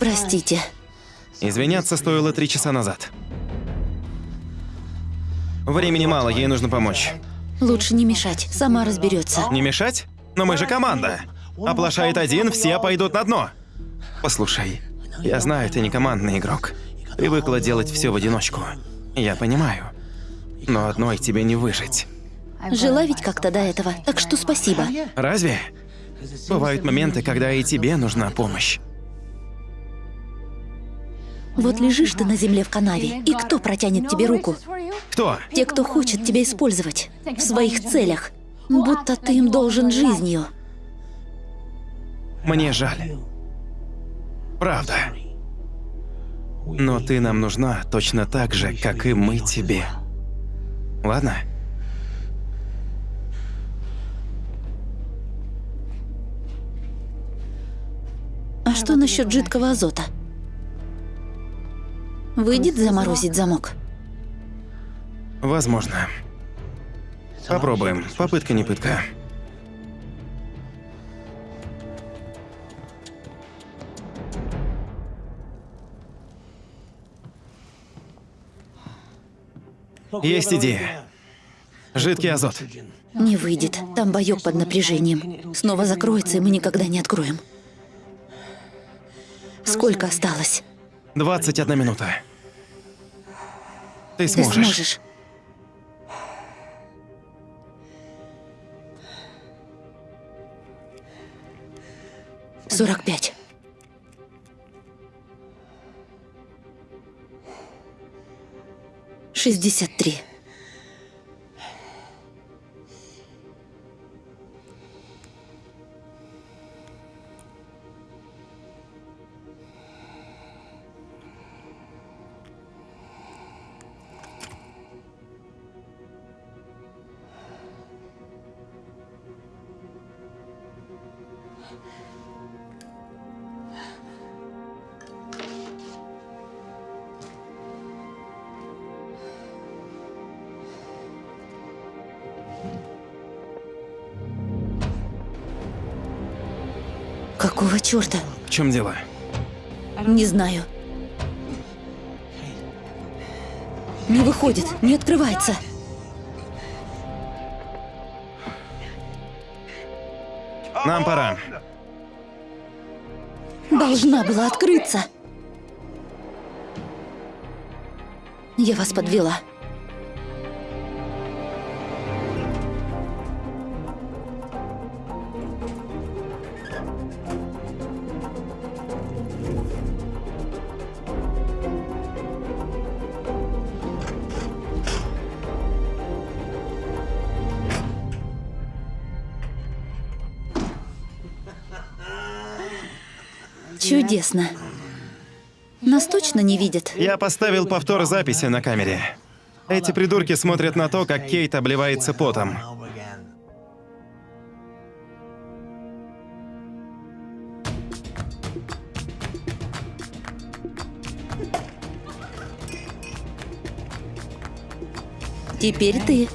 [SPEAKER 2] Простите.
[SPEAKER 1] Извиняться стоило три часа назад. Времени мало, ей нужно помочь.
[SPEAKER 2] Лучше не мешать, сама разберется.
[SPEAKER 1] Не мешать? Но мы же команда. Оплошает один, все пойдут на дно. Послушай, я знаю, ты не командный игрок. Привыкла делать все в одиночку. Я понимаю. Но одной тебе не выжить.
[SPEAKER 2] Жила ведь как-то до этого, так что спасибо.
[SPEAKER 1] Разве? Бывают моменты, когда и тебе нужна помощь.
[SPEAKER 2] Вот лежишь ты на земле в канаве, и кто протянет тебе руку?
[SPEAKER 1] Кто?
[SPEAKER 2] Те, кто хочет тебя использовать в своих целях. Будто ты им должен жизнью.
[SPEAKER 1] Мне жаль. Правда. Но ты нам нужна точно так же, как и мы тебе. Ладно?
[SPEAKER 2] А что насчет жидкого азота? Выйдет заморозить замок?
[SPEAKER 1] Возможно. Попробуем. Попытка не пытка. Есть идея. Жидкий азот.
[SPEAKER 2] Не выйдет. Там боек под напряжением. Снова закроется, и мы никогда не откроем. Сколько осталось?
[SPEAKER 1] 21 минута. Ты
[SPEAKER 2] Ты
[SPEAKER 1] сможешь.
[SPEAKER 2] сможешь. Сорок пять. Шестьдесят три. Какого черта?
[SPEAKER 1] В чем дело?
[SPEAKER 2] Не знаю. Не выходит, не открывается.
[SPEAKER 1] Нам пора.
[SPEAKER 2] Должна была открыться. Я вас подвела. Чудесно. Нас точно не видят.
[SPEAKER 1] Я поставил повтор записи на камере. Эти придурки смотрят на то, как Кейт обливается потом.
[SPEAKER 2] Теперь ты.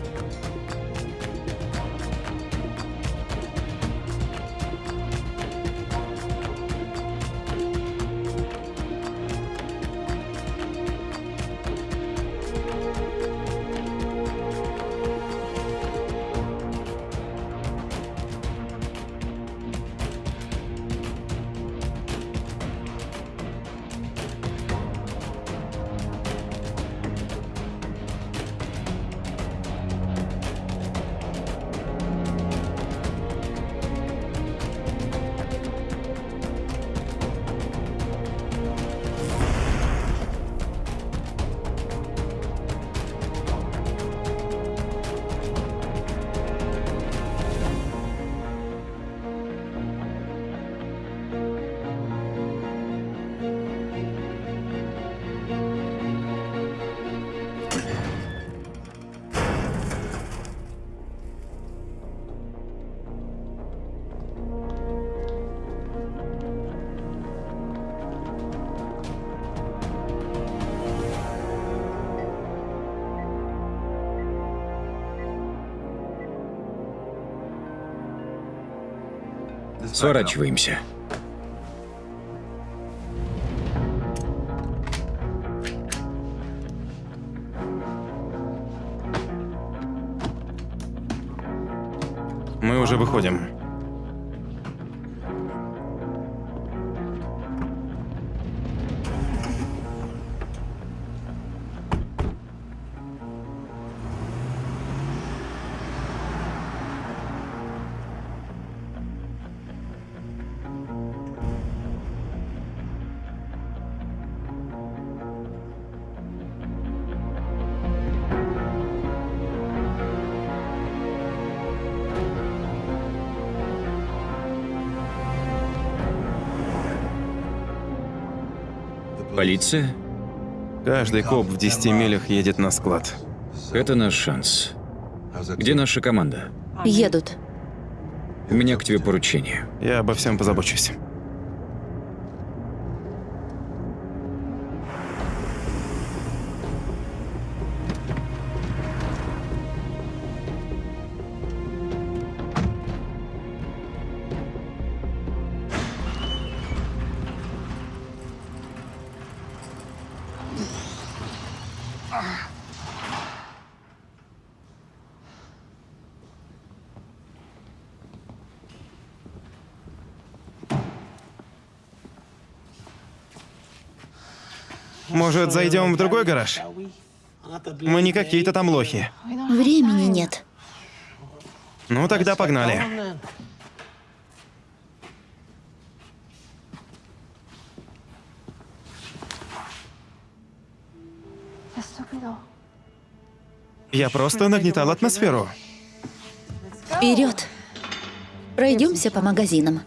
[SPEAKER 4] Сворачиваемся.
[SPEAKER 1] Мы уже выходим.
[SPEAKER 4] Полиция?
[SPEAKER 1] Каждый коп в 10 милях едет на склад.
[SPEAKER 4] Это наш шанс. Где наша команда?
[SPEAKER 2] Едут.
[SPEAKER 4] У меня к тебе поручение.
[SPEAKER 1] Я обо всем позабочусь. Может, зайдем в другой гараж? Мы не какие-то там лохи.
[SPEAKER 2] Времени нет.
[SPEAKER 1] Ну тогда погнали. Я просто нагнетал атмосферу.
[SPEAKER 2] Вперед! Пройдемся по магазинам.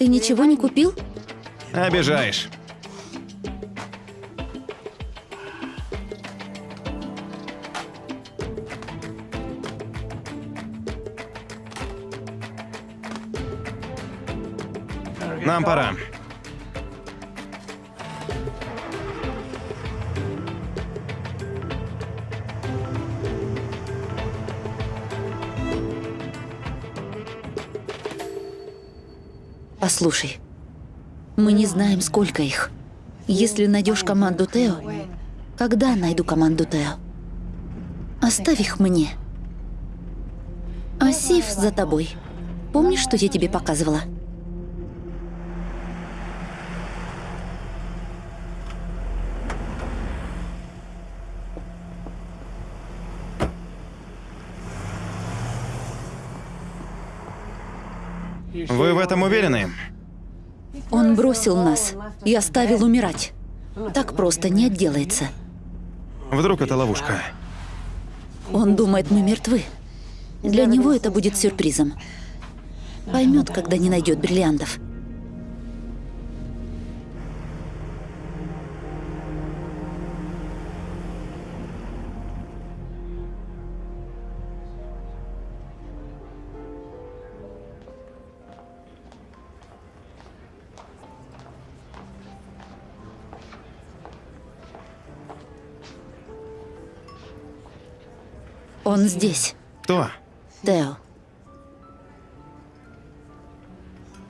[SPEAKER 2] Ты ничего не купил?
[SPEAKER 1] Обижаешь. Нам пора.
[SPEAKER 2] Послушай, мы не знаем, сколько их. Если найдешь команду Тео, когда найду команду Тео? Оставь их мне. А Сив за тобой. Помнишь, что я тебе показывала?
[SPEAKER 1] Вы в этом уверены?
[SPEAKER 2] Он бросил нас и оставил умирать. Так просто не отделается.
[SPEAKER 1] Вдруг это ловушка?
[SPEAKER 2] Он думает, мы мертвы. Для него это будет сюрпризом. Поймет, когда не найдет бриллиантов. Он здесь,
[SPEAKER 1] Кто?
[SPEAKER 2] Тео.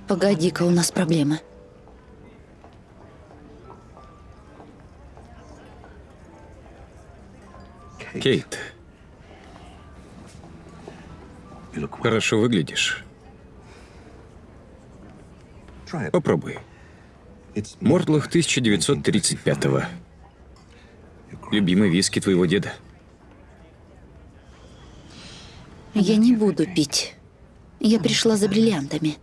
[SPEAKER 2] Погоди-ка, у нас проблемы.
[SPEAKER 4] Кейт. Хорошо выглядишь. Попробуй. Мортлах 1935-го. Любимый виски твоего деда.
[SPEAKER 2] Я не буду пить. Я пришла за бриллиантами.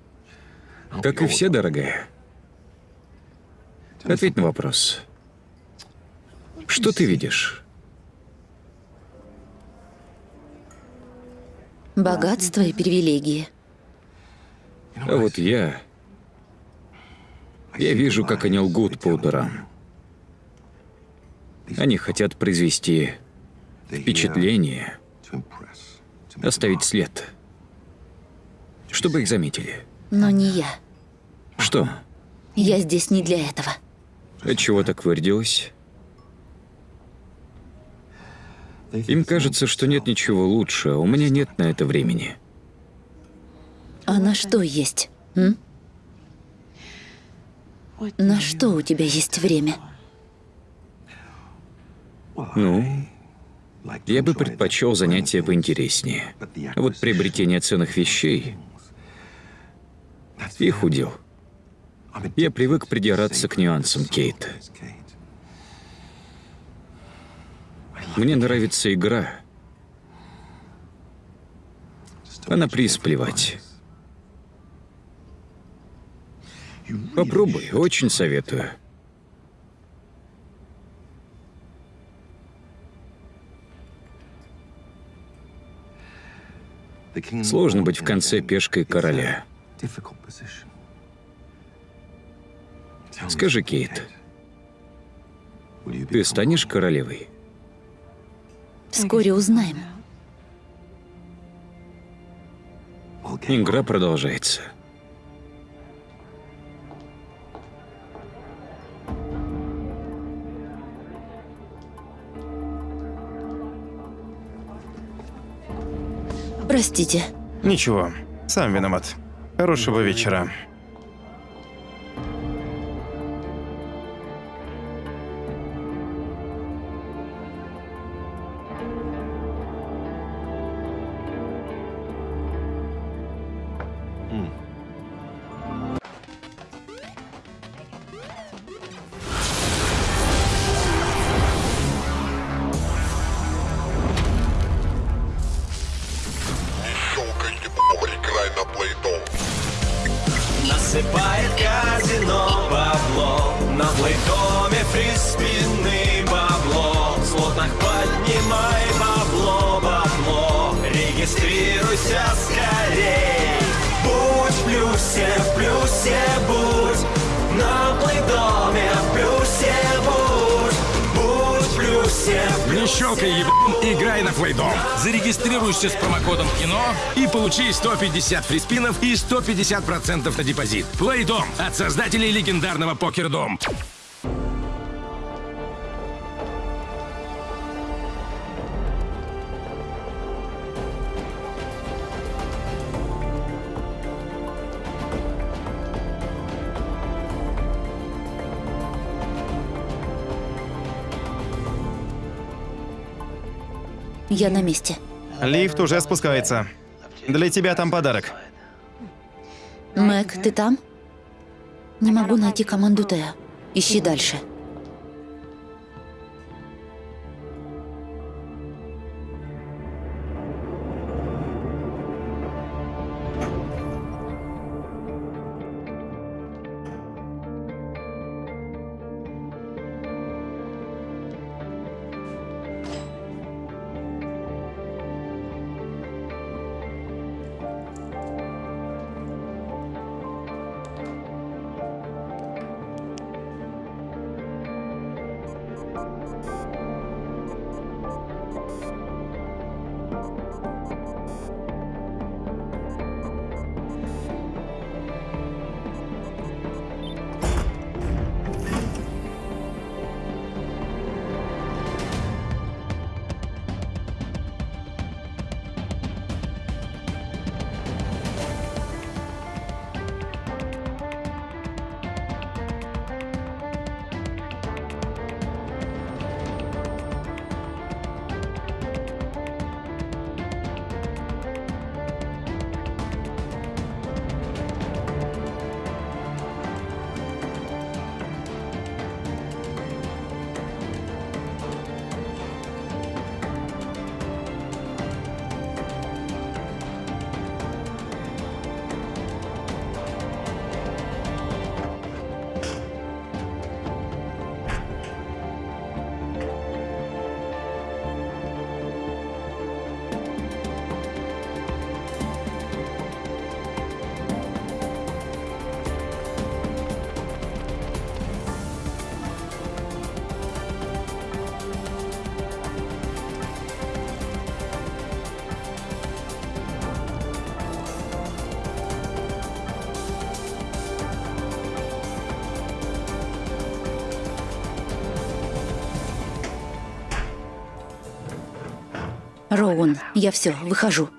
[SPEAKER 4] Как и все, дорогая. Ответь на вопрос. Что ты видишь?
[SPEAKER 2] Богатство и привилегии.
[SPEAKER 4] А вот я... Я вижу, как они лгут по утрам. Они хотят произвести впечатление, оставить след, чтобы их заметили.
[SPEAKER 2] Но не я.
[SPEAKER 4] Что?
[SPEAKER 2] Я здесь не для этого.
[SPEAKER 4] Отчего так вырядилась? Им кажется, что нет ничего лучше, а у меня нет на это времени.
[SPEAKER 2] А на что есть? М? На что у тебя есть время?
[SPEAKER 4] Ну, я бы предпочел занятия поинтереснее. Вот приобретение ценных вещей... Их удел. Я привык придираться к нюансам, Кейт. Мне нравится игра. А на приз плевать. Попробуй, очень советую. Сложно быть в конце пешкой короля. Скажи, Кейт, ты станешь королевой?
[SPEAKER 2] Вскоре узнаем.
[SPEAKER 4] Игра продолжается.
[SPEAKER 2] Простите.
[SPEAKER 1] Ничего, сам виноват. Хорошего вечера.
[SPEAKER 3] 150 фриспинов и 150% на депозит. Плейдом от создателей легендарного покердом.
[SPEAKER 2] Я на месте.
[SPEAKER 1] Лифт уже спускается. Для тебя там подарок.
[SPEAKER 2] Мэг, ты там? Не могу найти команду Теа. Ищи дальше. Роуэн, я все, выхожу.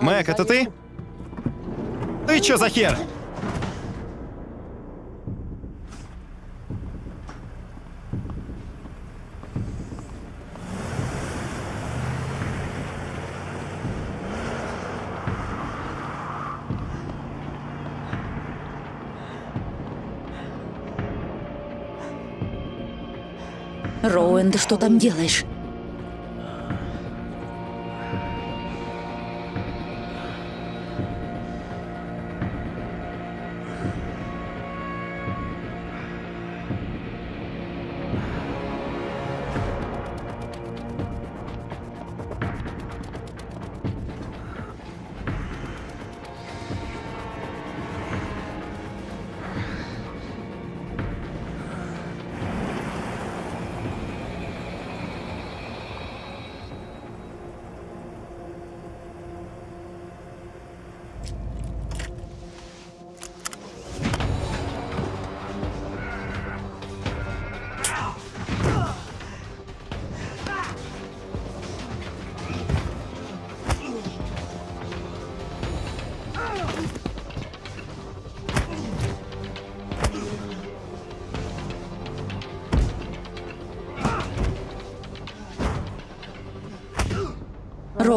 [SPEAKER 1] Мэг, это ты? Ты чё за хер?
[SPEAKER 2] Роуэн, ты что там делаешь?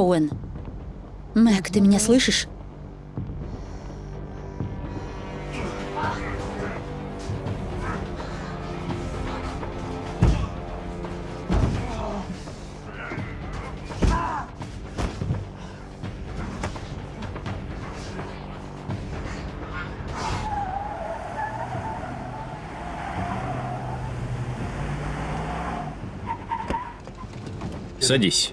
[SPEAKER 2] Роуэн. Мэг, ты меня слышишь?
[SPEAKER 4] Садись.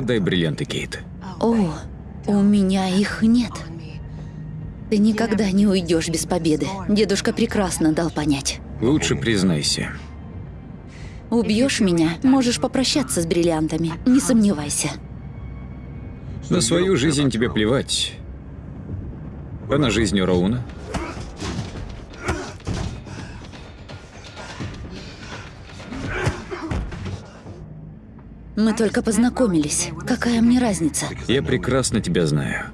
[SPEAKER 4] Отдай бриллианты, Кейт.
[SPEAKER 2] О, у меня их нет. Ты никогда не уйдешь без победы. Дедушка прекрасно дал понять.
[SPEAKER 4] Лучше признайся.
[SPEAKER 2] Убьешь меня, можешь попрощаться с бриллиантами. Не сомневайся.
[SPEAKER 4] На свою жизнь тебе плевать. А на жизнь Роуна?
[SPEAKER 2] Мы только познакомились. Какая мне разница?
[SPEAKER 4] Я прекрасно тебя знаю.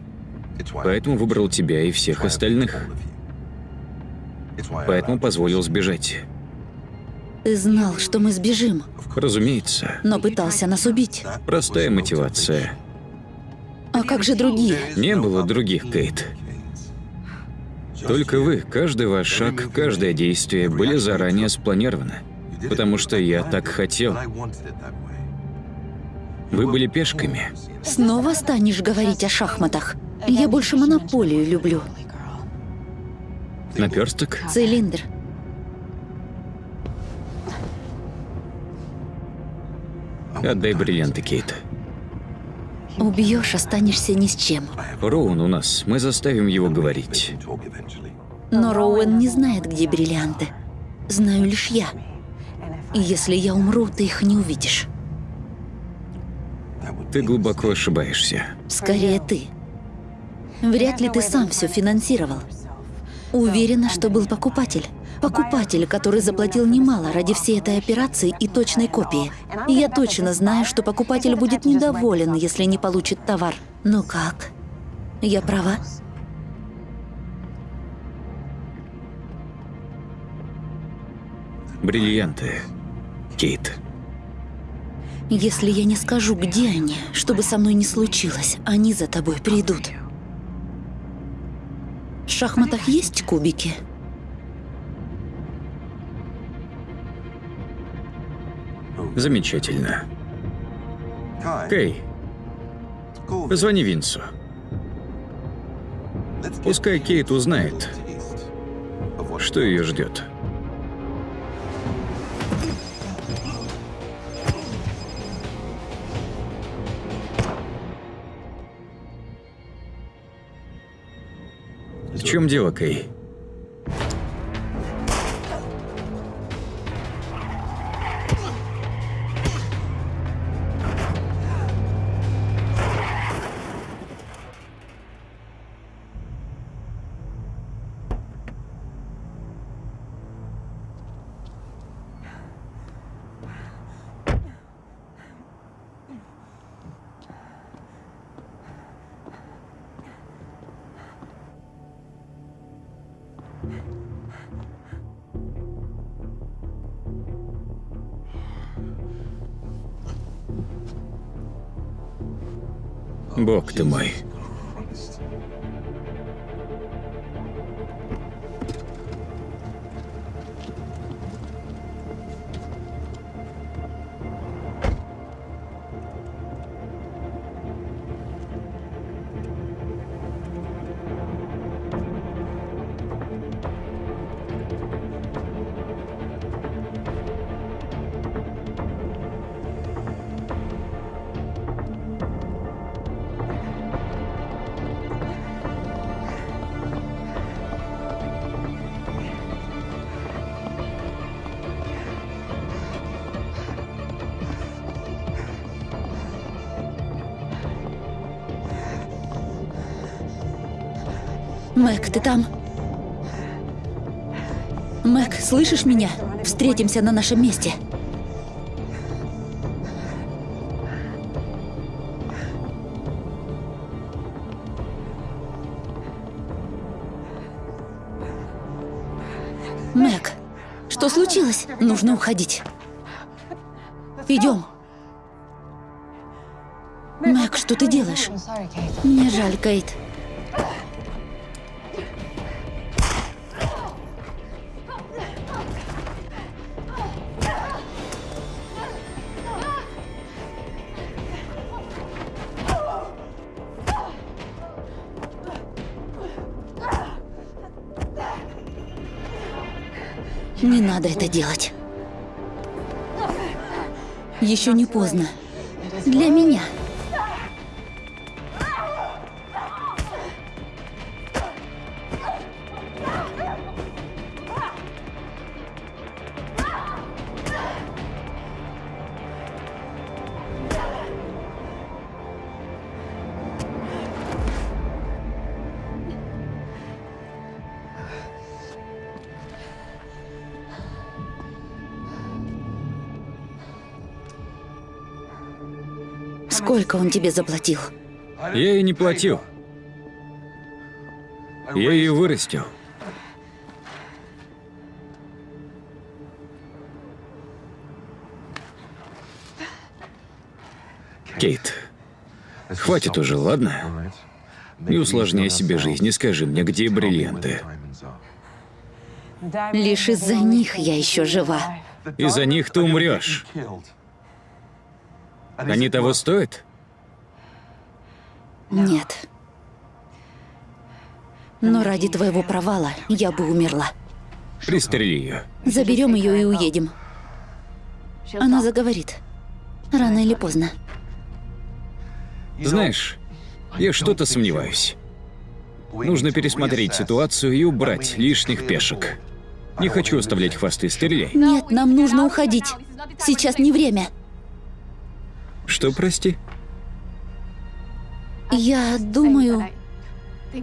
[SPEAKER 4] Поэтому выбрал тебя и всех остальных. Поэтому позволил сбежать.
[SPEAKER 2] Ты знал, что мы сбежим,
[SPEAKER 4] Разумеется.
[SPEAKER 2] но пытался нас убить.
[SPEAKER 4] Простая мотивация.
[SPEAKER 2] А как же другие?
[SPEAKER 4] Не было других, Кейт. Только вы, каждый ваш шаг, каждое действие были заранее спланированы. Потому что я так хотел. Вы были пешками.
[SPEAKER 2] Снова станешь говорить о шахматах? Я больше монополию люблю.
[SPEAKER 4] Наперсток?
[SPEAKER 2] Цилиндр.
[SPEAKER 4] Отдай бриллианты, Кейт.
[SPEAKER 2] Убьешь, останешься ни с чем.
[SPEAKER 4] Роун у нас, мы заставим его говорить.
[SPEAKER 2] Но Роуэн не знает, где бриллианты. Знаю лишь я. И если я умру, ты их не увидишь.
[SPEAKER 4] Ты глубоко ошибаешься.
[SPEAKER 2] Скорее ты. Вряд ли ты сам все финансировал. Уверена, что был покупатель. Покупатель, который заплатил немало ради всей этой операции и точной копии. И я точно знаю, что покупатель будет недоволен, если не получит товар. Ну как? Я права?
[SPEAKER 4] Бриллианты. Кейт.
[SPEAKER 2] Если я не скажу, где они, чтобы со мной не случилось, они за тобой придут. В шахматах есть кубики?
[SPEAKER 4] Замечательно. Кей, позвони Винсу. Пускай Кейт узнает, что ее ждет. Чем дело, Кей? Бог ты мой.
[SPEAKER 2] Мэг, ты там? Мэг, слышишь меня? Встретимся на нашем месте. Мэг, что случилось? Нужно уходить. Идем. Мэг, что ты делаешь? Мне жаль, Кейт. Делать. Еще не поздно. Для меня. Сколько он тебе заплатил?
[SPEAKER 4] Я ей не платил. Я ее вырастил. Кейт, хватит уже, ладно? Не усложняй себе жизнь и скажи мне, где бриллианты.
[SPEAKER 2] Лишь из-за них я еще жива.
[SPEAKER 4] Из-за них ты умрешь. Они того стоят?
[SPEAKER 2] Нет. Но ради твоего провала я бы умерла.
[SPEAKER 4] Пристрели ее.
[SPEAKER 2] Заберем ее и уедем. Она заговорит. Рано или поздно.
[SPEAKER 4] Знаешь, я что-то сомневаюсь. Нужно пересмотреть ситуацию и убрать лишних пешек. Не хочу оставлять хвосты, стреляй.
[SPEAKER 2] Нет, нам нужно уходить. Сейчас не время.
[SPEAKER 4] Что, прости?
[SPEAKER 2] Я думаю,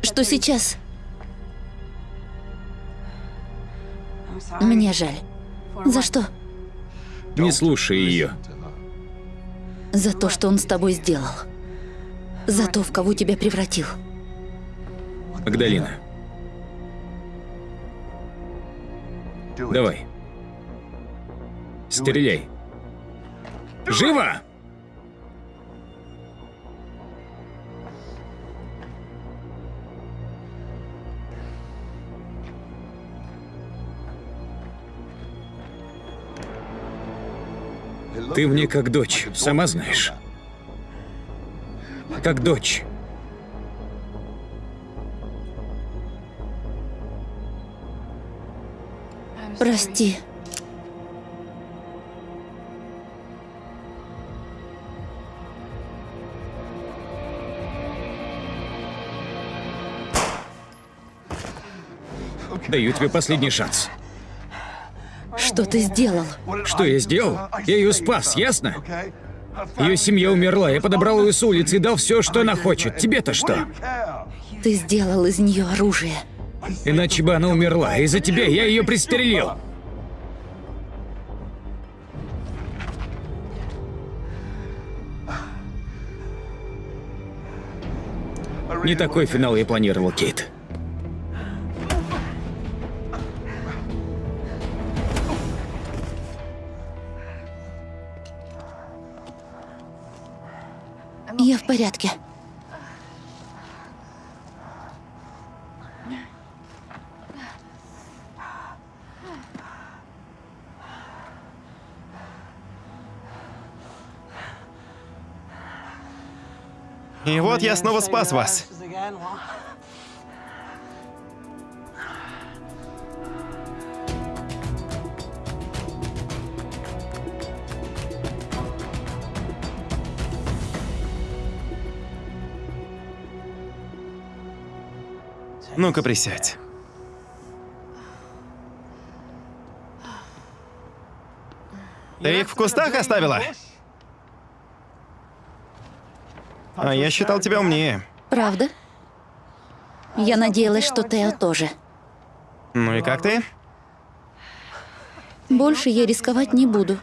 [SPEAKER 2] что сейчас... Мне жаль. За что?
[SPEAKER 4] Не слушай ее.
[SPEAKER 2] За то, что он с тобой сделал. За то, в кого тебя превратил.
[SPEAKER 4] Магдалина. Давай. Стреляй. Живо! Ты мне как дочь, сама знаешь. Как дочь.
[SPEAKER 2] Прости.
[SPEAKER 4] Даю тебе последний шанс.
[SPEAKER 2] Что ты сделал?
[SPEAKER 4] Что я сделал? Я ее спас, ясно? Ее семья умерла, я подобрал ее с улицы и дал все, что она хочет. Тебе-то что?
[SPEAKER 2] Ты сделал из нее оружие.
[SPEAKER 4] Иначе бы она умерла. Из-за тебя я ее пристрелил. Не такой финал я планировал, Кейт.
[SPEAKER 2] Я в порядке.
[SPEAKER 1] И вот я снова спас вас. Ну-ка, присядь. Ты их в кустах оставила? А я считал тебя умнее.
[SPEAKER 2] Правда? Я надеялась, что Тео тоже.
[SPEAKER 1] Ну и как ты?
[SPEAKER 2] Больше я рисковать не буду.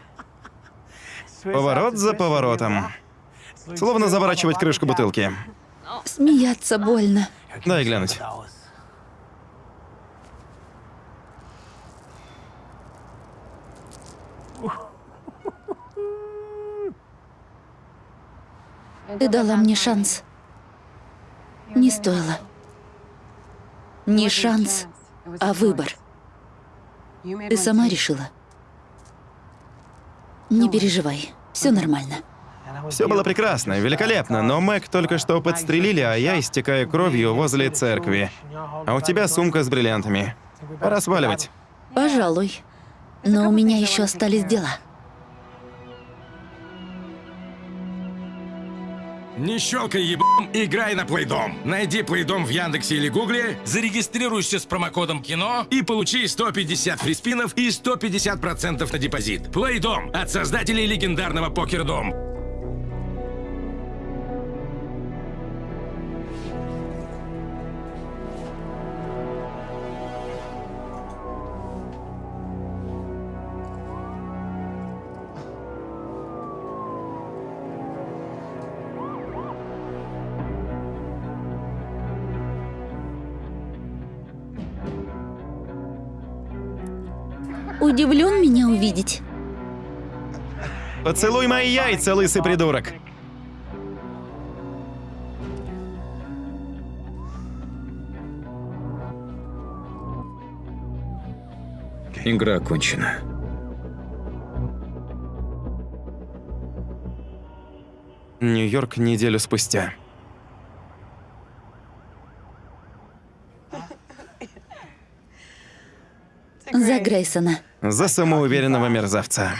[SPEAKER 1] Поворот за поворотом. Словно заворачивать крышку бутылки.
[SPEAKER 2] Смеяться больно.
[SPEAKER 1] Дай глянуть.
[SPEAKER 2] Ты дала мне шанс. Не стоило. Не шанс, а выбор. Ты сама решила. Не переживай, все нормально.
[SPEAKER 1] Все было прекрасно, великолепно, но Мэг только что подстрелили, а я истекаю кровью возле церкви. А у тебя сумка с бриллиантами. Пора сваливать.
[SPEAKER 2] Пожалуй. Но у меня еще остались дела.
[SPEAKER 3] Не щелкай ебом, играй на Плейдом. Найди Плейдом в Яндексе или Гугле, зарегистрируйся с промокодом КИНО и получи 150 фриспинов и 150% на депозит. Плейдом от создателей легендарного Покердом.
[SPEAKER 2] Удивлен меня увидеть.
[SPEAKER 1] Поцелуй мои яйца, лысый придурок.
[SPEAKER 4] Игра окончена.
[SPEAKER 1] Нью-Йорк неделю спустя.
[SPEAKER 2] За Грейсона.
[SPEAKER 1] За самоуверенного мерзавца.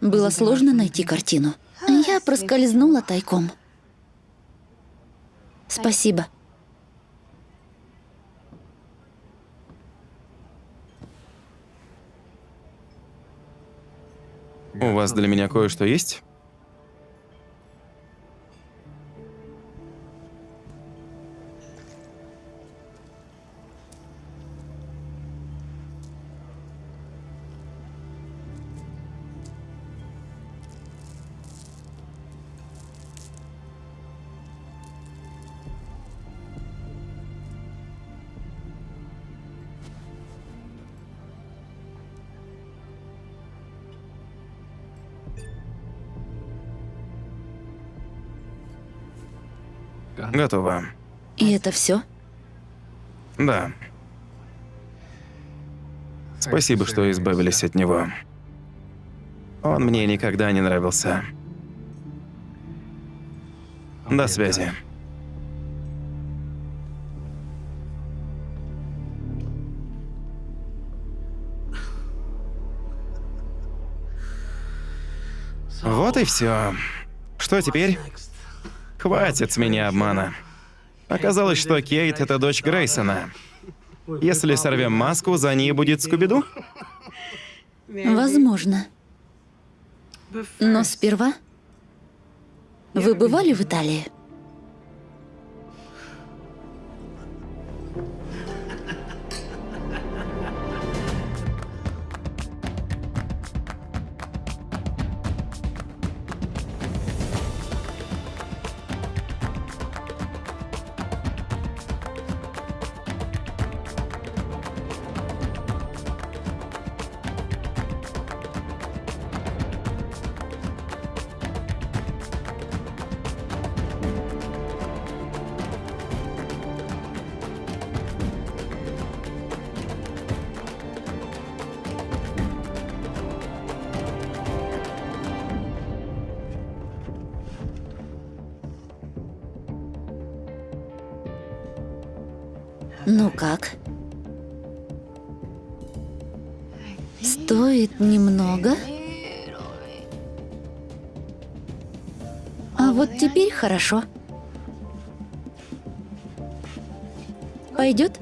[SPEAKER 2] Было сложно найти картину. Я проскользнула тайком. Спасибо.
[SPEAKER 1] У вас для меня кое-что есть? Готово.
[SPEAKER 2] И это все?
[SPEAKER 1] Да. Спасибо, что избавились от него. Он мне никогда не нравился. До связи. Вот и все. Что теперь? Хватит с меня обмана. Оказалось, что Кейт — это дочь Грейсона. Если сорвем маску, за ней будет Скуби-Ду?
[SPEAKER 2] Возможно. Но сперва... Вы бывали в Италии? Хорошо. Пойдет?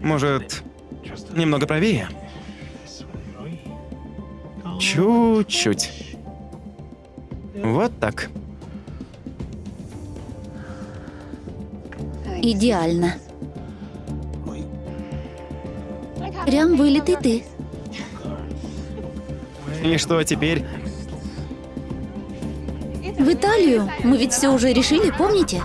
[SPEAKER 1] Может, немного правее? Чуть-чуть. Вот так.
[SPEAKER 2] Идеально. Прям вылитый ты.
[SPEAKER 1] И что теперь?
[SPEAKER 2] В Италию. Мы ведь все уже решили, помните?